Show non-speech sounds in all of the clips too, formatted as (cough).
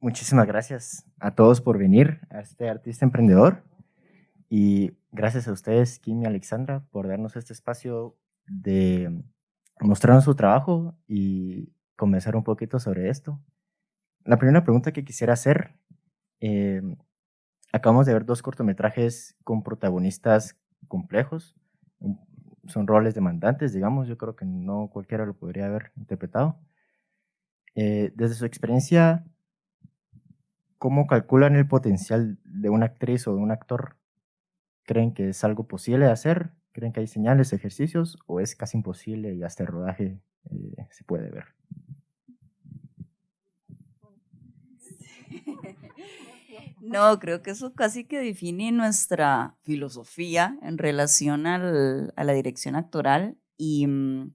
muchísimas gracias a todos por venir a este artista emprendedor y gracias a ustedes, Kim y Alexandra, por darnos este espacio de mostrarnos su trabajo y comenzar un poquito sobre esto. La primera pregunta que quisiera hacer, eh, acabamos de ver dos cortometrajes con protagonistas complejos, son roles demandantes, digamos, yo creo que no cualquiera lo podría haber interpretado. Eh, desde su experiencia, ¿cómo calculan el potencial de una actriz o de un actor? ¿Creen que es algo posible de hacer? ¿Creen que hay señales, ejercicios? ¿O es casi imposible y hasta el rodaje eh, se puede ver? (laughs) No, creo que eso casi que define nuestra filosofía en relación a la dirección actoral y mm,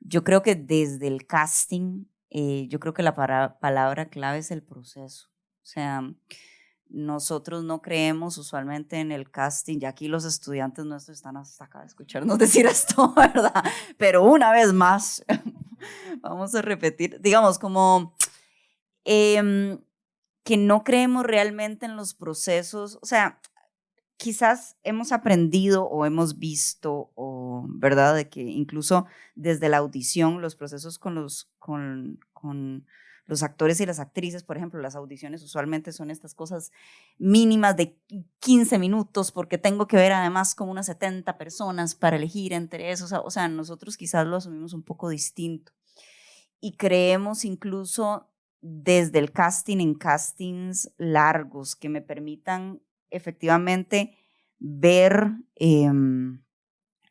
yo creo que desde el casting, eh, yo creo que la palabra clave es el proceso. O sea, nosotros no creemos usualmente en el casting, ya aquí los estudiantes nuestros están hasta acá de escucharnos (laughs) decir esto, ¿verdad? Pero una vez más, (laughs) vamos a repetir, digamos como... Em, que no creemos realmente en los procesos, o sea, quizás hemos aprendido o hemos visto, o, ¿verdad? De que incluso desde la audición, los procesos con los, con, con los actores y las actrices, por ejemplo, las audiciones usualmente son estas cosas mínimas de 15 minutos, porque tengo que ver además como unas 70 personas para elegir entre esos, o sea, nosotros quizás lo asumimos un poco distinto. Y creemos incluso desde el casting en castings largos que me permitan efectivamente ver em,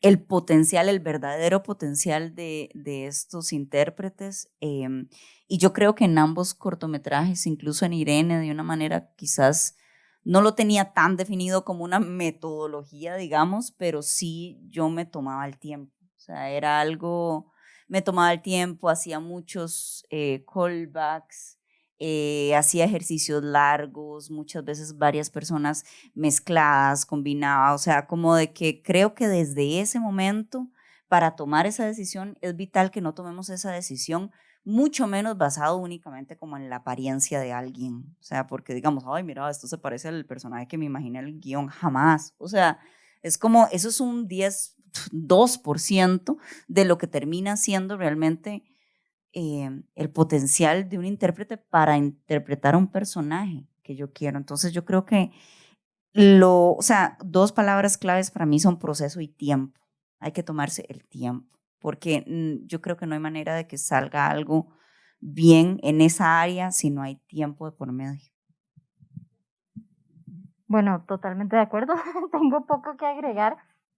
el potencial, el verdadero potencial de, estos intérpretes. Em, y yo creo que en ambos cortometrajes, incluso en Irene, de una manera quizás no lo tenía tan definido como una metodología, digamos, pero sí yo me tomaba el tiempo. O sea, era algo me tomaba el tiempo, hacía muchos eh, callbacks, eh, hacía ejercicios largos, muchas veces varias personas mezcladas, combinaba, o sea, como de que creo que desde ese momento, para tomar esa decisión, es vital que no tomemos esa decisión mucho menos basado únicamente como en la apariencia de alguien, o sea, porque digamos, ay, mira, esto se parece al personaje que me imaginé el guion, jamás, o sea, es como, eso es un 10, 2% de lo que termina siendo realmente eh, el potencial de un intérprete para interpretar a un personaje que yo quiero. Entonces yo creo que lo, o sea, dos palabras claves para mí son proceso y tiempo. Hay que tomarse el tiempo, porque mm, yo creo que no hay manera de que salga algo bien en esa área si no hay tiempo de por medio. Bueno, totalmente de acuerdo. (laughs) Tengo poco que agregar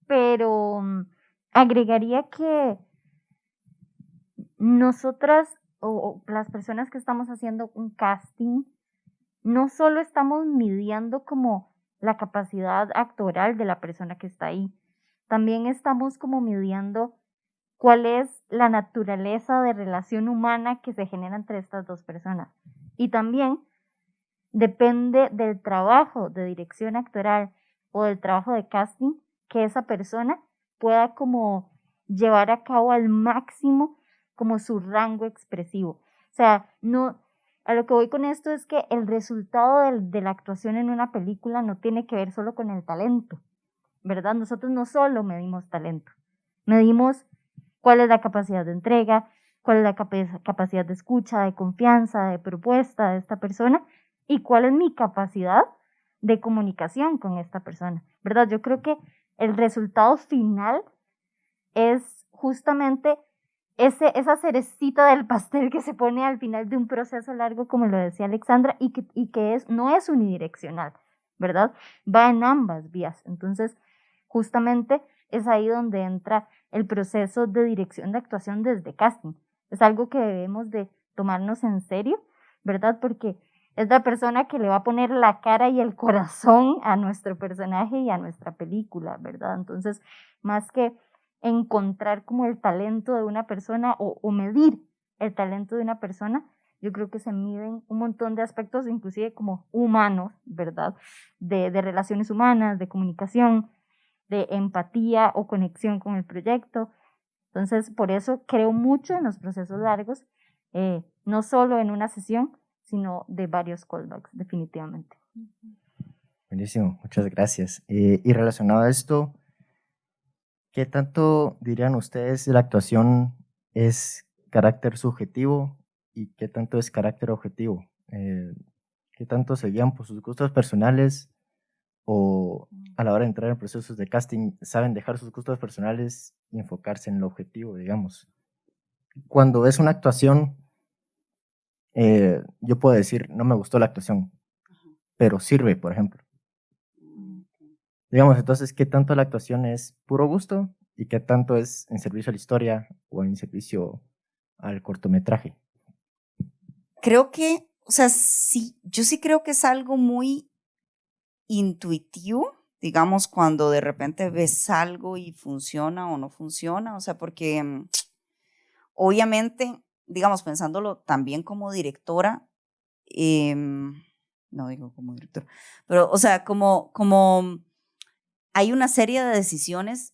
pero mm, agregaría que nosotras o, las personas que estamos haciendo un casting, no solo estamos midiendo como la capacidad actoral de la persona que está ahí, también estamos como midiendo cuál es la naturaleza de relación humana que se genera entre estas dos personas. Y también depende del trabajo de dirección actoral o del trabajo de casting, que esa persona pueda como llevar a cabo al máximo como su rango expresivo. O sea, no, a lo que voy con esto es que el resultado de, la actuación en una película no tiene que ver solo con el talento, ¿verdad? Nosotros no solo medimos talento, medimos cuál es la capacidad de entrega, cuál es la capacidad de escucha, de confianza, de propuesta de esta persona y cuál es mi capacidad de comunicación con esta persona, ¿verdad? Yo creo que el resultado final es justamente ese, esa cerecita del pastel que se pone al final de un proceso largo, como lo decía Alexandra, y que, y que es, no es unidireccional, ¿verdad? Va en ambas vías. Entonces, justamente es ahí donde entra el proceso de dirección de actuación desde casting. Es algo que debemos de tomarnos en serio, ¿verdad? Porque es la persona que le va a poner la cara y el corazón a nuestro personaje y a nuestra película, ¿verdad? Entonces, más que encontrar como el talento de una persona o, medir el talento de una persona, yo creo que se miden un montón de aspectos, inclusive como humanos, ¿verdad? De, de relaciones humanas, de comunicación, de empatía o conexión con el proyecto. Entonces, por eso creo mucho en los procesos largos, eh, no solo en una sesión, sino de varios callbacks, definitivamente. Buenísimo, muchas gracias. Eh, y relacionado a esto, ¿qué tanto dirían ustedes la actuación es carácter subjetivo y qué tanto es carácter objetivo? Eh, ¿Qué tanto se guían por sus gustos personales o a la hora de entrar en procesos de casting saben dejar sus gustos personales y enfocarse en el objetivo, digamos? Cuando es una actuación, eh, yo puedo decir, no me gustó la actuación, pero sirve, por ejemplo. Digamos, entonces, ¿qué tanto la actuación es puro gusto y qué tanto es en servicio a la historia o en servicio al cortometraje? Creo que, o sea, sí, yo sí creo que es algo muy intuitivo, digamos, cuando de repente ves algo y funciona o no funciona, o sea, porque mm, obviamente, digamos, pensándolo también como directora, em, no digo como directora, pero, o sea, como, como hay una serie de decisiones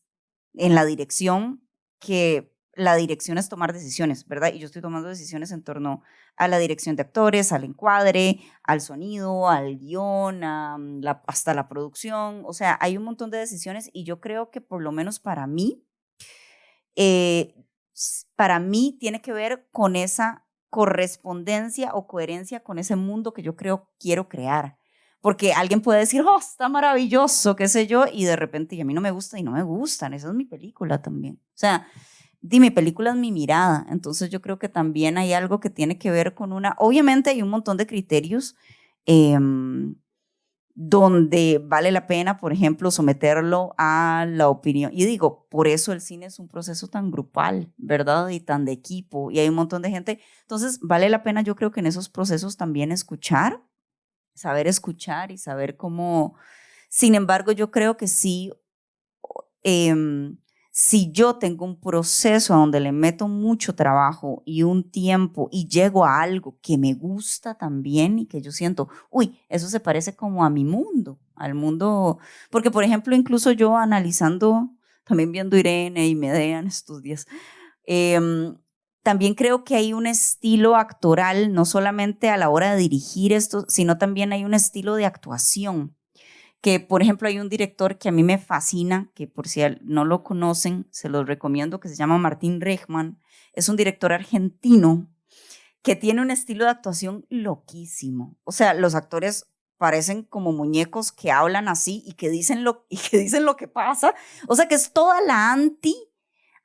en la dirección que la dirección es tomar decisiones, ¿verdad? Y yo estoy tomando decisiones en torno a la dirección de actores, al encuadre, al sonido, al guion, mm, hasta la producción. O sea, hay un montón de decisiones y yo creo que por lo menos para mí, eh, para mí tiene que ver con esa correspondencia o coherencia con ese mundo que yo creo quiero crear. Porque alguien puede decir, oh, está maravilloso, qué sé yo, y de repente, y a mí no me gusta y no me gustan, esa es mi película también. O sea, di, mi película es mi mirada, entonces yo creo que también hay algo que tiene que ver con una, obviamente hay un montón de criterios em, donde vale la pena, por ejemplo, someterlo a la opinión. Y digo, por eso el cine es un proceso tan grupal, ¿verdad? Y tan de equipo, y hay un montón de gente. Entonces, vale la pena, yo creo que en esos procesos también escuchar saber escuchar y saber cómo... Sin embargo, yo creo que sí, em, si yo tengo un proceso donde le meto mucho trabajo y un tiempo y llego a algo que me gusta también y que yo siento, uy, eso se parece como a mi mundo, al mundo, porque por ejemplo, incluso yo analizando, también viendo Irene y Medea en estos días, em, también creo que hay un estilo actoral, no solamente a la hora de dirigir esto, sino también hay un estilo de actuación. Que, por ejemplo, hay un director que a mí me fascina, que por si no lo conocen, se los recomiendo, que se llama Martín Rechman. Es un director argentino que tiene un estilo de actuación loquísimo. O sea, los actores parecen como muñecos que hablan así y que dicen lo, (laughs) y que, dicen lo que pasa. O sea, que es toda la anti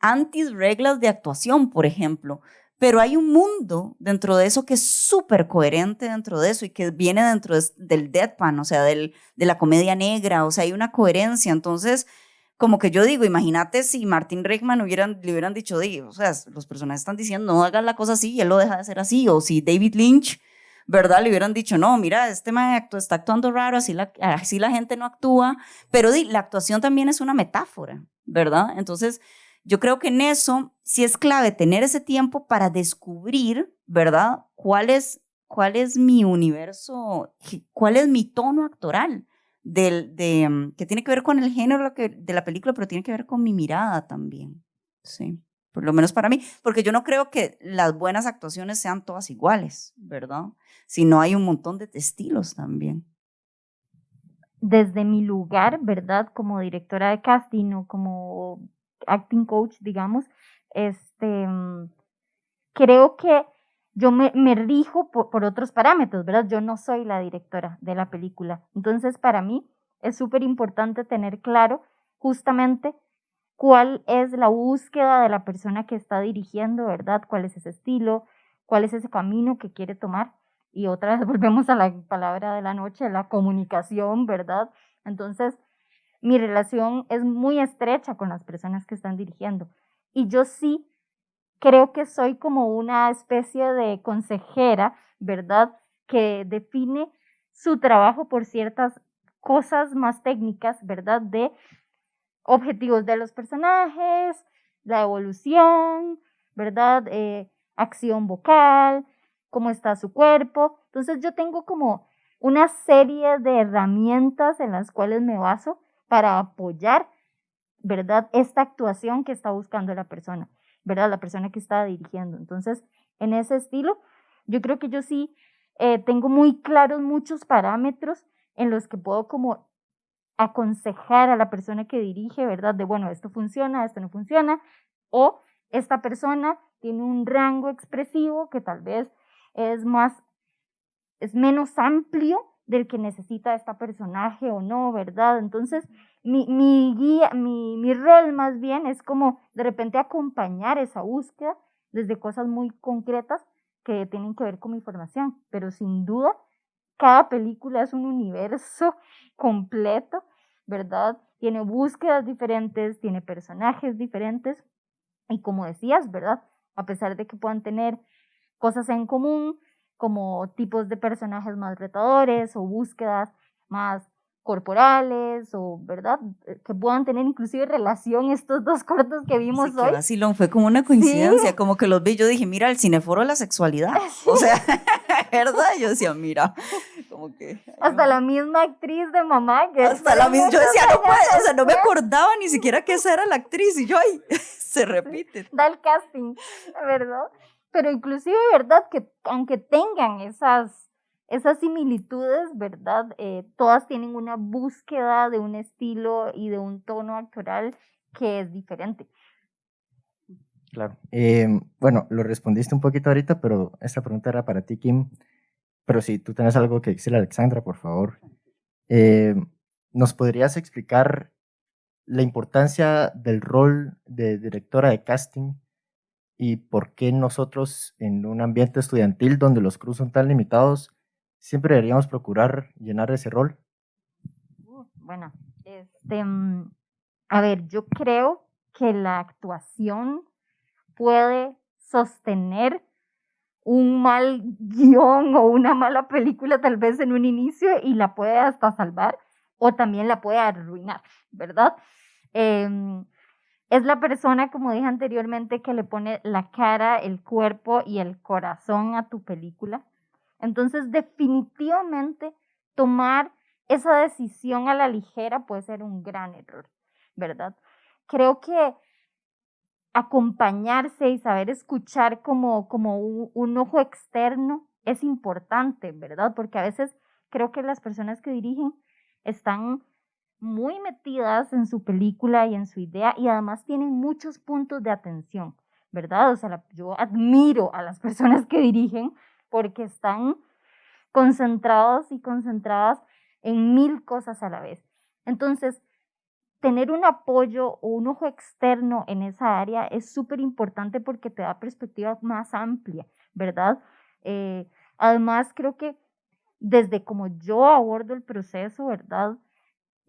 anti reglas de actuación, por ejemplo. Pero hay un mundo dentro de eso que es súper coherente dentro de eso y que viene dentro del deadpan, o sea, del, de la comedia negra, o sea, hay una coherencia. Entonces, como que yo digo, imagínate si Martin Reichman hubieran, le hubieran dicho, o sea, los personajes están diciendo, no hagas la cosa así y él lo deja de hacer así, o si David Lynch, ¿verdad? Le hubieran dicho, no, mira, este maestro está actuando raro, así la, así la gente no actúa, pero la actuación también es una metáfora, ¿verdad? Entonces, yo creo que en eso sí es clave tener ese tiempo para descubrir, ¿verdad? ¿Cuál es, cuál es mi universo, cuál es mi tono actoral? Del, de, mm, que tiene que ver con el género de la película, pero tiene que ver con mi mirada también. Sí, por lo menos para mí, porque yo no creo que las buenas actuaciones sean todas iguales, ¿verdad? Sino hay un montón de estilos también. Desde mi lugar, ¿verdad? Como directora de casting o como acting coach, digamos, este, mm, creo que yo me, me rijo por, por, otros parámetros, ¿verdad? Yo no soy la directora de la película. Entonces, para mí es súper importante tener claro justamente cuál es la búsqueda de la persona que está dirigiendo, ¿verdad? ¿Cuál es ese estilo? ¿Cuál es ese camino que quiere tomar? Y otra vez (laughs) volvemos a la palabra de la noche, la comunicación, ¿verdad? Entonces, mi relación es muy estrecha con las personas que están dirigiendo. Y yo sí creo que soy como una especie de consejera, ¿verdad? Que define su trabajo por ciertas cosas más técnicas, ¿verdad? De objetivos de los personajes, la evolución, ¿verdad? Eh, acción vocal, cómo está su cuerpo. Entonces yo tengo como una serie de herramientas en las cuales me baso para apoyar, ¿verdad? Esta actuación que está buscando la persona, ¿verdad? La persona que está dirigiendo. Entonces, en ese estilo, yo creo que yo sí eh, tengo muy claros muchos parámetros en los que puedo como aconsejar a la persona que dirige, ¿verdad? De, bueno, esto funciona, esto no funciona, o esta persona tiene un rango expresivo que tal vez es más, es menos amplio del que necesita esta personaje o no, ¿verdad? Entonces, mi, mi guía, mi, mi rol más bien es como de repente acompañar esa búsqueda desde cosas muy concretas que tienen que ver con mi formación, pero sin duda cada película es un universo (laughs) completo, ¿verdad? Tiene búsquedas diferentes, tiene personajes diferentes y como decías, ¿verdad? A pesar de que puedan tener cosas en común, como tipos de personajes más retadores o búsquedas más corporales o, ¿verdad? Eh, que puedan tener inclusive relación estos dos cortos que vimos sí, hoy. vacilón, fue como una coincidencia, como que los vi, yo dije, mira, el cineforo de la sexualidad, (laughs) o sea, (laughs) ¿verdad? Yo decía, mira, (laughs) como que... Hasta la misma actriz de mamá que... Hasta la misma, yo decía, no puede, o sea, no me acordaba ni siquiera que esa era la actriz, y yo, ay, se repite. Da el casting, ¿verdad? Pero inclusive, ¿verdad? Que aunque tengan esas esas similitudes, ¿verdad? Eh, todas tienen una búsqueda de un estilo y de un tono actoral que es diferente. Claro. Eh, bueno, lo respondiste un poquito ahorita, pero esta pregunta era para ti, Kim. Pero si tú tienes algo que decirle, Alexandra, por favor. Eh, ¿Nos podrías explicar la importancia del rol de directora de casting y por qué nosotros en un ambiente estudiantil donde los cruz son tan limitados siempre deberíamos procurar llenar ese rol. Bueno, este, mm, a ver, yo creo que la actuación puede sostener un mal (laughs) guion o una mala película tal vez en un inicio y la puede hasta salvar o también la puede arruinar, ¿verdad? Em, es la persona, como dije anteriormente, que le pone la cara, el cuerpo y el corazón a tu película. Entonces, definitivamente, tomar esa decisión a la ligera puede ser un gran error, ¿verdad? Creo que acompañarse y saber escuchar como, como un, ojo externo es importante, ¿verdad? Porque a veces creo que las personas que dirigen están muy metidas en su película y en su idea y además tienen muchos puntos de atención, ¿verdad? O sea, yo admiro a las (laughs) personas que dirigen porque están concentrados y concentradas en mil cosas a la vez. Entonces, tener un apoyo o un ojo externo en esa área es súper importante porque te da perspectiva más amplia, ¿verdad? Eh, además, creo que desde como yo abordo el proceso, ¿verdad?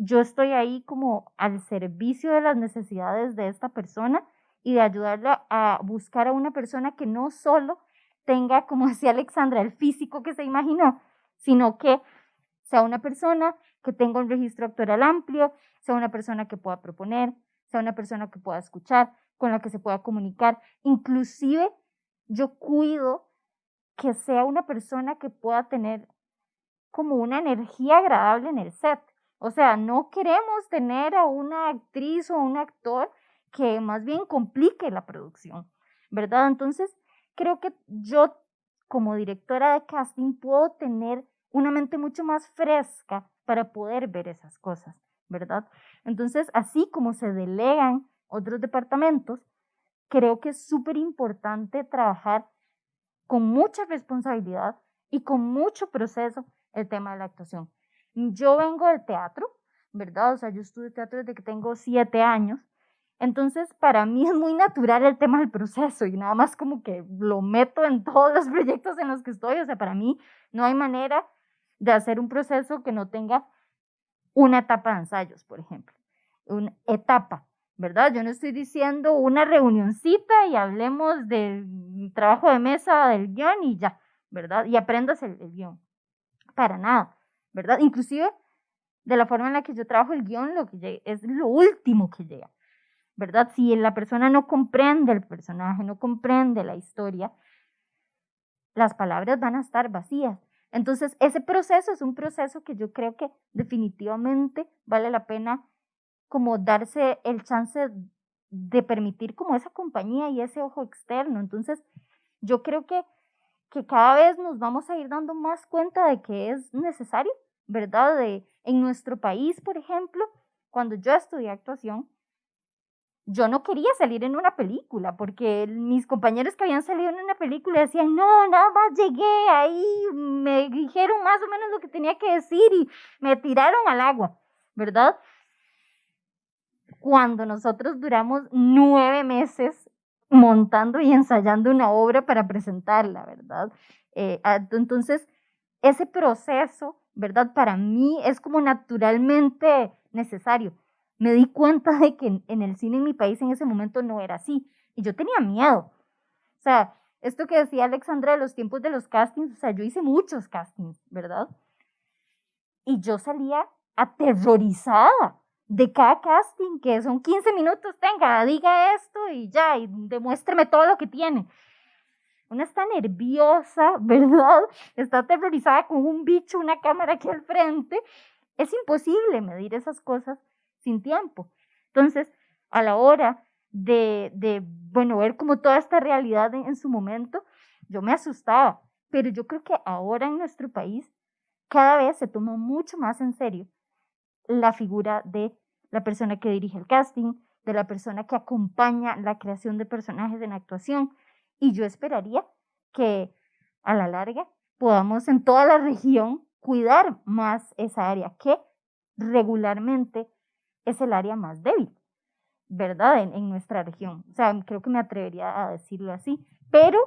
Yo estoy ahí como al servicio de las necesidades de esta persona y de ayudarla a buscar a una persona que no solo tenga, como (laughs) decía Alexandra, el físico que se imaginó, sino que sea una persona que tenga un registro actoral amplio, sea una persona que pueda proponer, sea una persona que pueda escuchar, con la que se pueda comunicar. Inclusive yo cuido que sea una persona que pueda tener como una energía agradable en el set. O sea, no queremos tener a una actriz o un actor que más bien complique la producción, ¿verdad? Entonces, creo que yo como directora de casting puedo tener una mente mucho más fresca para poder ver esas cosas, ¿verdad? Entonces, así como se delegan otros departamentos, creo que es súper importante trabajar con mucha responsabilidad y con mucho proceso el tema de la actuación. Yo vengo del teatro, ¿verdad? O sea, yo estudio teatro desde que tengo siete años entonces, para mí (laughs) es muy natural el tema del proceso y nada más como que lo meto en (laughs) todos los proyectos en los que estoy. O sea, para mí no hay manera de hacer un proceso que no tenga una etapa de ensayos, por ejemplo. Una etapa, ¿verdad? Yo no estoy diciendo una reunioncita y hablemos del trabajo de mesa del guion y ya, ¿verdad? Y aprendas el, el guion. Para nada, ¿verdad? Inclusive de la forma en la que yo trabajo el guion, lo que es lo último que llega. ¿verdad? Si la persona no comprende el personaje, no comprende la historia, las palabras van a estar vacías. Entonces, ese proceso es un proceso que yo creo que definitivamente vale la pena como darse el chance de permitir como esa compañía y ese ojo externo. Entonces, yo creo que que cada vez nos vamos a ir dando más cuenta de que es necesario, ¿verdad? De, en nuestro país, por ejemplo, cuando yo estudié actuación, yo no quería salir en una película, porque mis compañeros que habían salido en una película decían, no, nada más llegué ahí, me dijeron más o menos lo que tenía que decir y me tiraron al agua, ¿verdad? Cuando nosotros duramos nueve meses montando y ensayando una obra para presentarla, ¿verdad? Eh, entonces, ese proceso, ¿verdad? Para mí es como naturalmente necesario me di cuenta de que en, el cine en mi país en ese momento no era así. Y yo tenía miedo. O sea, esto que decía Alexandra de los tiempos de los castings, o sea, yo hice muchos castings, ¿verdad? Y yo salía aterrorizada de cada casting, que son 15 minutos, tenga, diga esto y ya, y demuéstreme todo lo que tiene. Una está nerviosa, (laughs) ¿verdad? Está aterrorizada con un bicho, una cámara aquí al frente. Es imposible medir esas cosas sin tiempo. Entonces, a la hora de, de bueno, ver como toda esta realidad en, en su momento, yo me asustaba. Pero yo creo que ahora en nuestro país cada vez se toma mucho más en serio la figura de la persona que dirige el casting, de la persona que acompaña la creación de personajes en actuación. Y yo esperaría que a la larga podamos en toda la región cuidar más esa área que regularmente es el área más débil, ¿verdad? En, nuestra región. O sea, creo que me atrevería a decirlo así, pero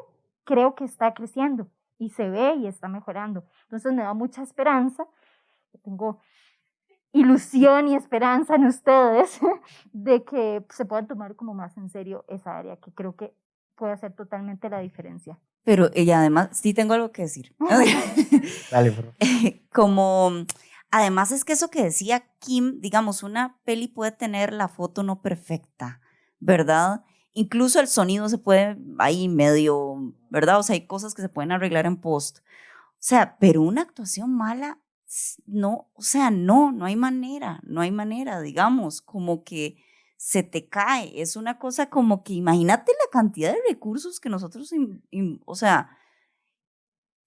creo que está creciendo y se ve y está mejorando. Entonces me da mucha esperanza. Tengo ilusión y esperanza en ustedes (laughs) de que se puedan tomar como más en serio esa área que creo que puede hacer totalmente la diferencia. Pero ella además, sí tengo algo que decir. (laughs) Dale, por favor. (laughs) Como Además es que eso que decía Kim, digamos, una peli puede tener la foto no perfecta, ¿verdad? Incluso el sonido se puede ahí medio, ¿verdad? O sea, hay cosas que se pueden arreglar en post. O sea, pero una actuación mala, no, o sea, no, no hay manera, no hay manera, digamos, como que se te cae. Es una cosa como que imagínate la cantidad de recursos que nosotros, o sea,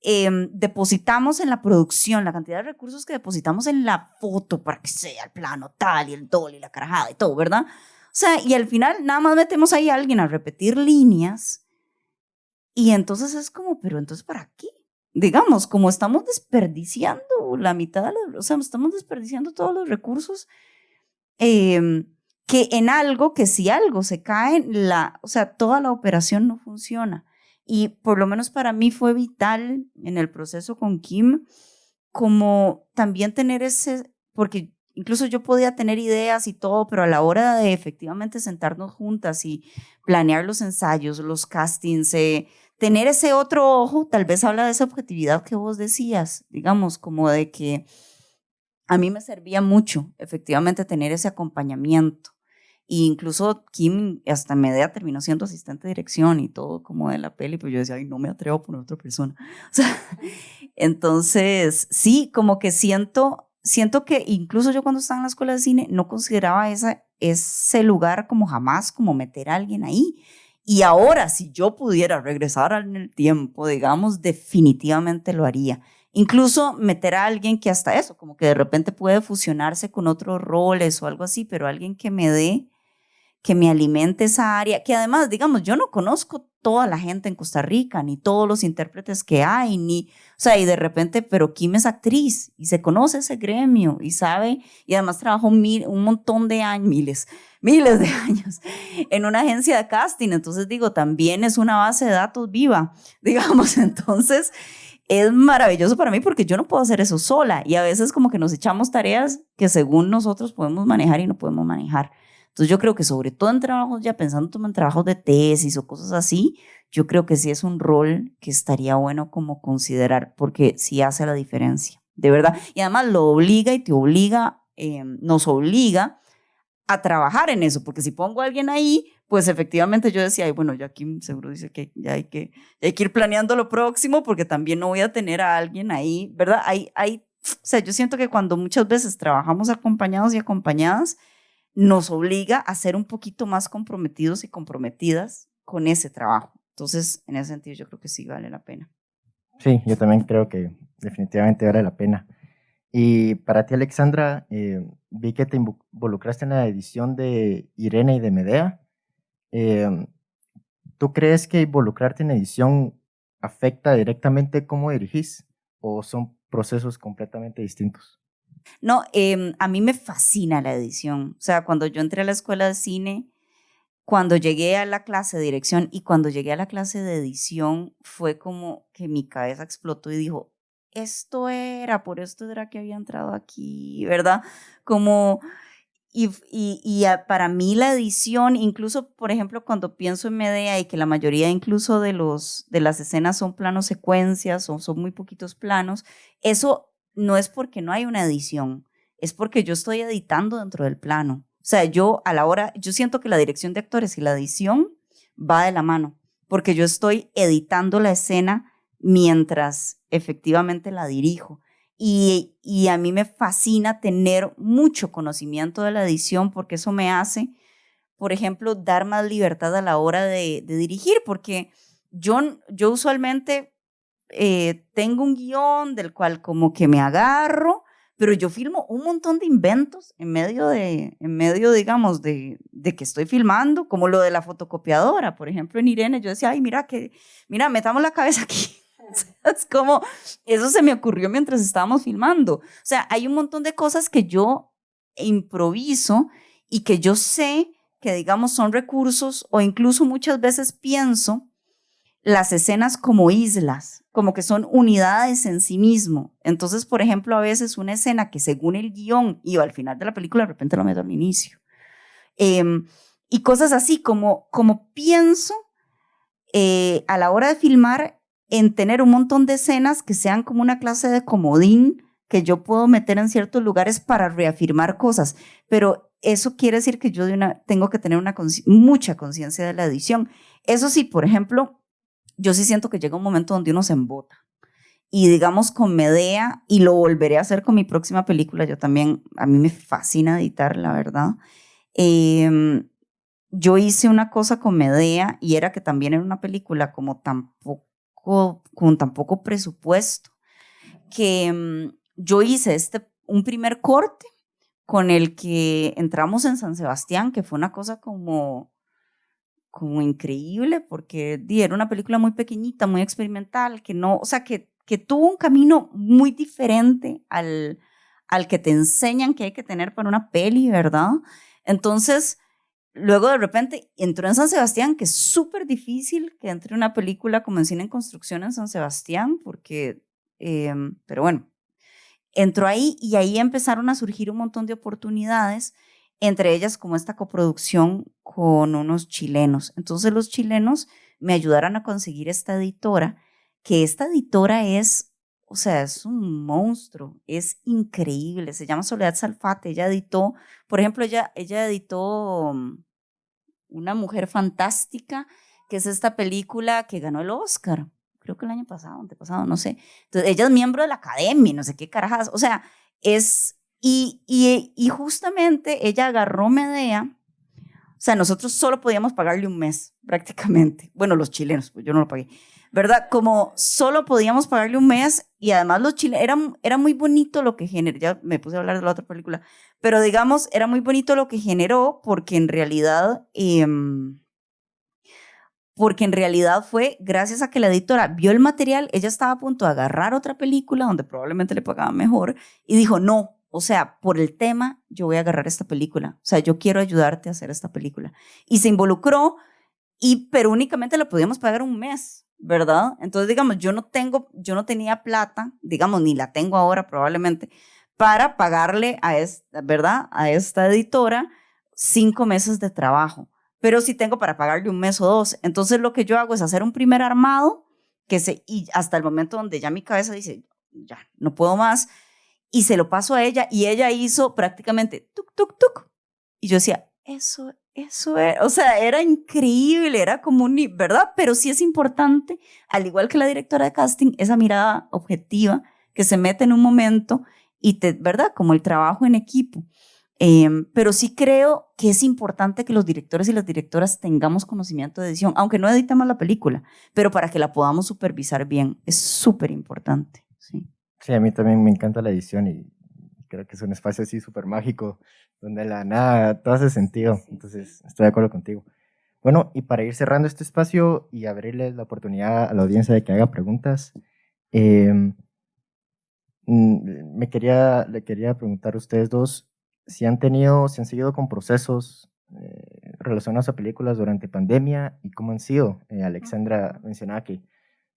Em, depositamos en la producción, la cantidad de recursos que depositamos en la foto para que sea el plano tal y el dol y la carajada y todo, ¿verdad? O sea, y al final nada más metemos ahí a alguien a repetir líneas y entonces es como, pero entonces ¿para qué? Digamos, como estamos desperdiciando la mitad de los, o sea, estamos desperdiciando todos los recursos em, que en algo, que si algo se cae, la, o sea, toda la operación no funciona. Y por lo menos para mí fue vital en el proceso con Kim, como también tener ese, porque incluso yo podía tener ideas y todo, pero a la hora de efectivamente sentarnos juntas y planear los ensayos, los castings, eh, tener ese otro ojo, tal vez habla de esa objetividad que vos decías, digamos, como de que a mí me servía mucho efectivamente tener ese acompañamiento incluso Kim hasta media terminó siendo asistente de dirección y todo como de la peli, pero yo decía, ay, no me atrevo a poner otra persona. (laughs) O sea, entonces, sí, como que siento, siento que incluso yo cuando estaba en la escuela de cine no consideraba esa, ese lugar como jamás, como meter a alguien ahí. Y ahora, si yo pudiera regresar en el tiempo, digamos, definitivamente lo haría. Incluso meter a alguien que hasta eso, como que de repente puede fusionarse con otros roles o algo así, pero alguien que me dé que me alimente esa área, que además, digamos, yo no conozco toda la gente en Costa Rica, ni todos los intérpretes que hay, ni, o sea, y de repente, pero Kim es actriz y se conoce ese gremio y sabe, y además trabajó mil, un montón de años, miles, miles de (laughs) años en una agencia de casting, entonces digo, también es una base de datos viva, (laughs) digamos, entonces es maravilloso para mí porque yo no puedo hacer eso sola y a veces como que nos echamos tareas que según nosotros podemos manejar y no podemos manejar. Entonces yo creo que sobre todo en trabajos, ya pensando en trabajos de tesis o cosas así, yo creo que sí es un rol que estaría bueno como considerar, porque sí hace la diferencia, de verdad. Y además lo obliga y te obliga, eh, nos obliga a trabajar en eso, porque si pongo a alguien ahí, pues efectivamente yo decía, Ay, bueno, ya aquí seguro dice que ya hay que, hay que ir planeando lo próximo, porque también no voy a tener a alguien ahí, ¿verdad? Hay, hay, o sea, yo siento que cuando muchas veces trabajamos acompañados y acompañadas, nos obliga a ser un poquito más comprometidos y comprometidas con ese trabajo. Entonces, en ese sentido, yo creo que sí vale la pena. Sí, yo también creo que definitivamente vale la pena. Y para ti, Alexandra, eh, vi que te involucraste en la edición de Irene y de Medea. Em, ¿Tú crees que involucrarte en edición afecta directamente cómo dirigís o son procesos completamente distintos? No, em, a mí me fascina la edición. O sea, cuando yo entré a la escuela de cine, cuando llegué a la clase de dirección y cuando llegué a la clase de edición, fue como que mi cabeza explotó y dijo, esto era, por esto era que había entrado aquí, ¿verdad? Como, y, y, para mí la edición, incluso, por ejemplo, cuando pienso en Medea y que la mayoría incluso de, los, de las escenas son planos secuencias o son muy poquitos planos, eso no es porque no hay una edición, es porque yo estoy editando dentro del plano. O sea, yo a la hora, yo siento que la dirección de actores y la edición va de la mano, porque yo estoy editando la escena mientras efectivamente la dirijo. Y, a mí me fascina tener mucho conocimiento de la edición porque eso me hace, por ejemplo, dar más libertad a la hora de, de dirigir, porque yo, yo usualmente eh, tengo un guion del cual como que me agarro pero yo filmo un montón de inventos en medio de, en medio, digamos, de, de, que estoy filmando, como lo de la fotocopiadora, por ejemplo, en Irene, yo decía, ay, mira, que, mira, metamos la cabeza aquí. (laughs) es como, eso se me ocurrió mientras estábamos filmando. O sea, hay un montón de cosas que yo improviso y que yo sé que, digamos, son recursos o incluso muchas veces pienso las escenas como islas, como que son unidades en sí mismo. Entonces, por ejemplo, a veces una escena que según el guion iba al final de la película, de repente lo meto al inicio. Em, y cosas así, como, como pienso eh, a la hora de filmar en tener un montón de escenas que sean como una clase de comodín que yo puedo meter en ciertos lugares para reafirmar cosas, pero eso quiere decir que yo tengo que tener una mucha conciencia de la edición. Eso sí, por ejemplo, yo sí siento que llega un momento donde uno se embota. Y digamos con Medea, y lo volveré a hacer con mi próxima película, yo también, a mí me fascina editar, la verdad. Em, yo hice una cosa con Medea y era que también era una película como tampoco, con tan poco presupuesto, que em, yo hice este, un primer corte con el que entramos en San Sebastián, que fue una cosa como como increíble porque era una película muy pequeñita, muy experimental, que no, o sea, que, que tuvo un camino muy diferente al, al que te enseñan que hay que tener para una peli, ¿verdad? Entonces, luego de repente entró en San Sebastián, que es súper difícil que entre una película como en cine en construcción en San Sebastián, porque, em, pero bueno, entró ahí y ahí empezaron a surgir un montón de oportunidades entre ellas como esta coproducción con unos chilenos. Entonces los chilenos me ayudaron a conseguir esta editora, que esta editora es, o sea, es un monstruo, es increíble, se llama Soledad Salfate, ella editó, por ejemplo, ella, ella editó mm, Una mujer fantástica, que es esta película que ganó el Oscar, creo que el año pasado, antepasado, no sé. Entonces, ella es miembro de la academia, no sé qué carajas, o sea, es y, y, justamente ella agarró Medea, o sea, nosotros solo podíamos pagarle un mes, prácticamente. Bueno, los chilenos, pues yo no lo pagué, ¿verdad? Como solo podíamos pagarle un mes y además los chilenos, era, muy bonito lo que generó, ya me puse a hablar de la otra película, pero digamos, era muy bonito lo que generó porque en realidad... Em, porque en realidad fue gracias a que la editora vio el material, ella estaba a punto de agarrar otra película donde probablemente le pagaban mejor y dijo, no, o sea, por el tema, yo voy a agarrar esta película. O sea, yo quiero ayudarte a hacer esta película. Y se involucró, y, pero únicamente le podíamos pagar un mes, ¿verdad? Entonces, digamos, yo no tengo, yo no tenía plata, digamos, ni la tengo ahora probablemente, para pagarle a esta, ¿verdad? A esta editora cinco meses de trabajo. Pero sí tengo para pagarle un mes o dos. Entonces, lo que yo hago es hacer un primer armado, que se, y hasta el momento donde ya mi cabeza dice, ya, no puedo más, y se lo paso a ella y ella hizo prácticamente tuk, tuk, tuk. Y yo decía, eso, eso era, o sea, era increíble, era como un, ¿verdad? Pero sí es importante, al igual que la directora de casting, esa mirada objetiva que se mete en un momento y te, ¿verdad? Como el trabajo en equipo. Em, pero sí creo que es importante que los directores y las directoras tengamos conocimiento de edición, aunque no editamos la película, pero para que la podamos supervisar bien, es súper importante. Sí. Sí, a mí también me encanta la edición y creo que es un espacio así súper mágico, donde la nada, todo hace sentido, entonces estoy de acuerdo contigo. Bueno, y para ir cerrando este espacio y abrirle la oportunidad a la audiencia de que haga preguntas, mm, me quería, le quería preguntar a ustedes dos si han tenido, si han seguido con procesos eh, relacionados a películas durante pandemia y cómo han sido. Eh, Alexandra mencionaba que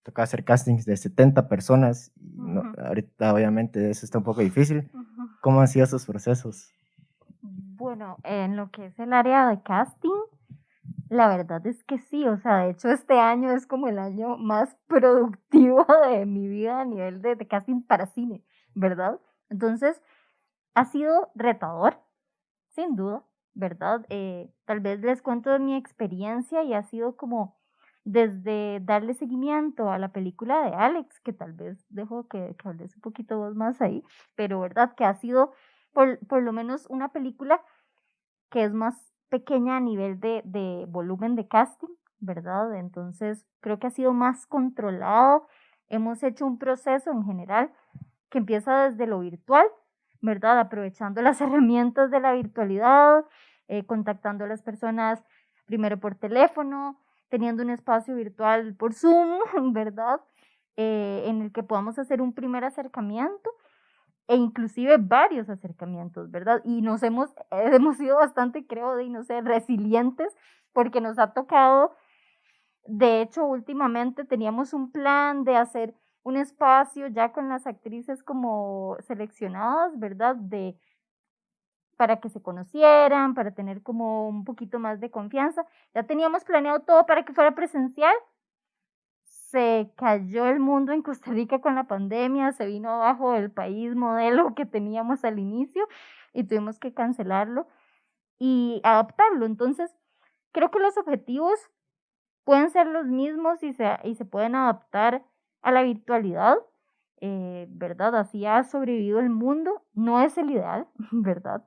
tocaba hacer castings de 70 personas. Y ahorita obviamente eso está un poco difícil. ¿Cómo han sido esos procesos? Bueno, en lo que es el área de casting, la verdad es que sí, o sea, de hecho este año es como el año más (laughs) productivo de mi vida a nivel de, de casting para cine, ¿verdad? Entonces, ha sido retador, sin duda, ¿verdad? Eh, tal vez les cuento de mi experiencia y ha sido como desde darle seguimiento a la película de Alex, que tal vez dejo que, que hables un poquito más ahí, pero verdad que ha sido por, por, lo menos una película que es más pequeña a nivel de, de volumen de casting, ¿verdad? Entonces creo que ha sido más controlado. Hemos hecho un proceso en general que empieza desde lo virtual ¿verdad? Aprovechando las (laughs) herramientas de la virtualidad, eh, contactando a las personas primero por teléfono, teniendo un espacio virtual por Zoom, (laughs) ¿verdad? Eh, en el que podamos hacer un primer acercamiento e inclusive varios acercamientos, ¿verdad? Y nos hemos, (laughs) hemos sido bastante, creo, de, no sé, resilientes porque nos ha tocado, de hecho, últimamente teníamos un plan de hacer un espacio ya con las actrices como seleccionadas, ¿verdad? De para que se conocieran, para tener como un poquito más de confianza. Ya teníamos planeado todo para que fuera presencial. Se cayó el mundo en Costa Rica con la pandemia, se vino abajo el país modelo que teníamos al inicio y tuvimos que cancelarlo y adaptarlo. Entonces, creo que los objetivos pueden ser los mismos y se, y se pueden adaptar a la virtualidad, eh, ¿verdad? Así ha sobrevivido el mundo, no es el ideal, (laughs) ¿verdad?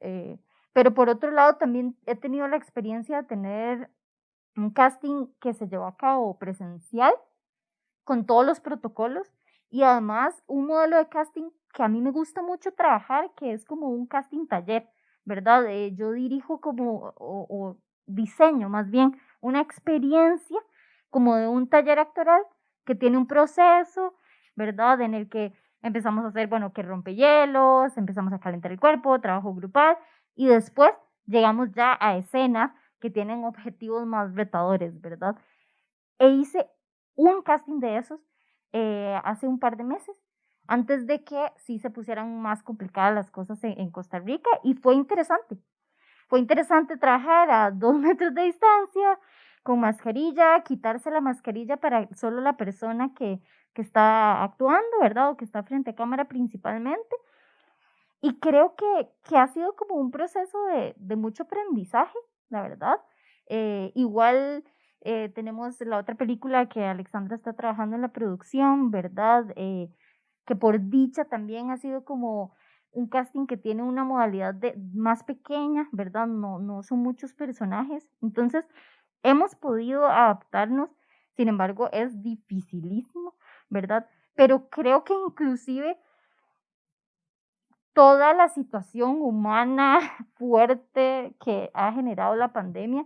Eh, pero por otro lado, también he tenido la experiencia de tener un casting que se llevó a cabo presencial, con todos los protocolos, y además un modelo de casting que a mí me gusta mucho trabajar, que es como un casting taller, ¿verdad? Eh, yo dirijo como, o, o diseño más bien, una experiencia como de un taller actoral que tiene un proceso, ¿verdad? En el que empezamos a hacer, bueno, que rompe hielos, empezamos a calentar el cuerpo, trabajo grupal, y después llegamos ya a escenas que tienen objetivos más retadores, ¿verdad? E hice un casting de esos eh, hace un par de meses, antes de que sí se pusieran más complicadas las cosas en, en Costa Rica, y fue interesante. Fue interesante trabajar a dos (laughs) metros de distancia, con mascarilla, quitarse la mascarilla para solo la persona que, que está actuando, ¿verdad? O que está frente a cámara principalmente. Y creo que, que ha sido como un proceso de, de mucho aprendizaje, la verdad. Eh, igual eh, tenemos la otra película que Alexandra está trabajando en la producción, ¿verdad? Eh, que por dicha también ha sido como un casting que tiene una modalidad de, más pequeña, ¿verdad? No, no son muchos personajes. Entonces, Hemos podido adaptarnos, sin embargo, es dificilísimo, ¿verdad? Pero creo que inclusive toda la situación humana (laughs) fuerte que ha generado la pandemia,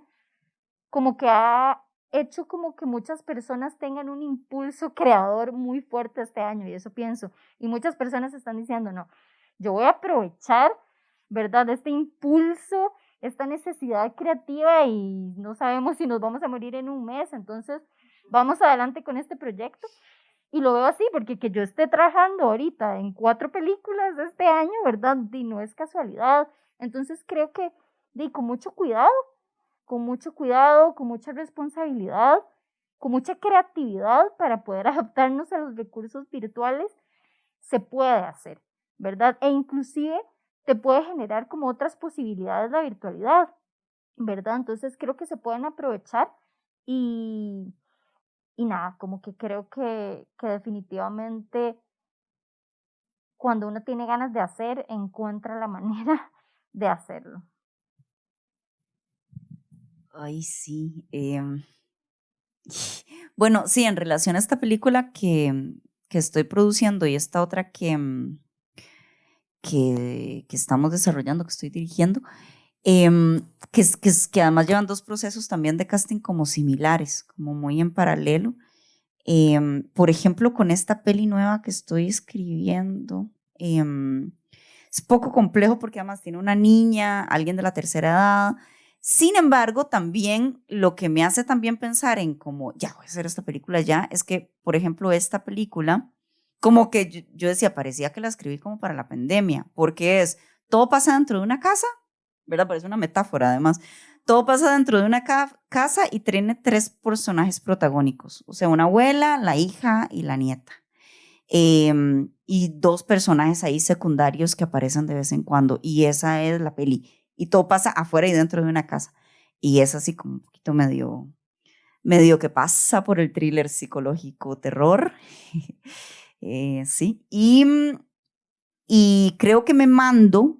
como que ha hecho como que muchas personas tengan un impulso creador muy fuerte este año, y eso pienso. Y muchas personas están diciendo, no, yo voy a aprovechar, ¿verdad? Este impulso esta necesidad creativa y no sabemos si nos vamos a morir en un mes, entonces vamos adelante con este proyecto. Y lo veo así, porque que yo esté trabajando ahorita en cuatro películas este año, ¿verdad? Y no es casualidad. Entonces creo que, di, con mucho cuidado, con mucho cuidado, con mucha responsabilidad, con mucha creatividad para poder (laughs) adaptarnos a los recursos virtuales, se puede hacer, ¿verdad? E inclusive te puede generar como otras posibilidades la virtualidad, ¿verdad? Entonces creo que se pueden aprovechar y, y nada, como que creo que, que definitivamente cuando uno tiene ganas de hacer, encuentra la manera (laughs) de hacerlo. Ay, sí. Em, (laughs) bueno, sí, en relación a esta película que, que estoy produciendo y esta otra que, mm, que, que estamos desarrollando, que estoy dirigiendo, eh, que, que, que, además llevan dos procesos también de casting como similares, como muy en paralelo. Eh, por ejemplo, con esta peli nueva que estoy escribiendo, eh, es poco complejo porque además tiene una niña, alguien de la tercera edad. Sin embargo, también lo que me hace también pensar en cómo, ya voy a hacer esta película ya, es que, por ejemplo, esta película, como que yo, yo decía, parecía que la escribí como para la pandemia, porque es, todo pasa dentro de una casa, ¿verdad? Parece una metáfora además. Todo pasa dentro de una ca casa y tiene tres personajes protagónicos, o sea, una abuela, la hija y la nieta. Eh, y dos personajes ahí secundarios que aparecen de vez en cuando. Y esa es la peli. Y todo pasa afuera y dentro de una casa. Y es así como un poquito medio, medio que pasa por el thriller psicológico terror. (laughs) eh, sí. Y, y creo que me mando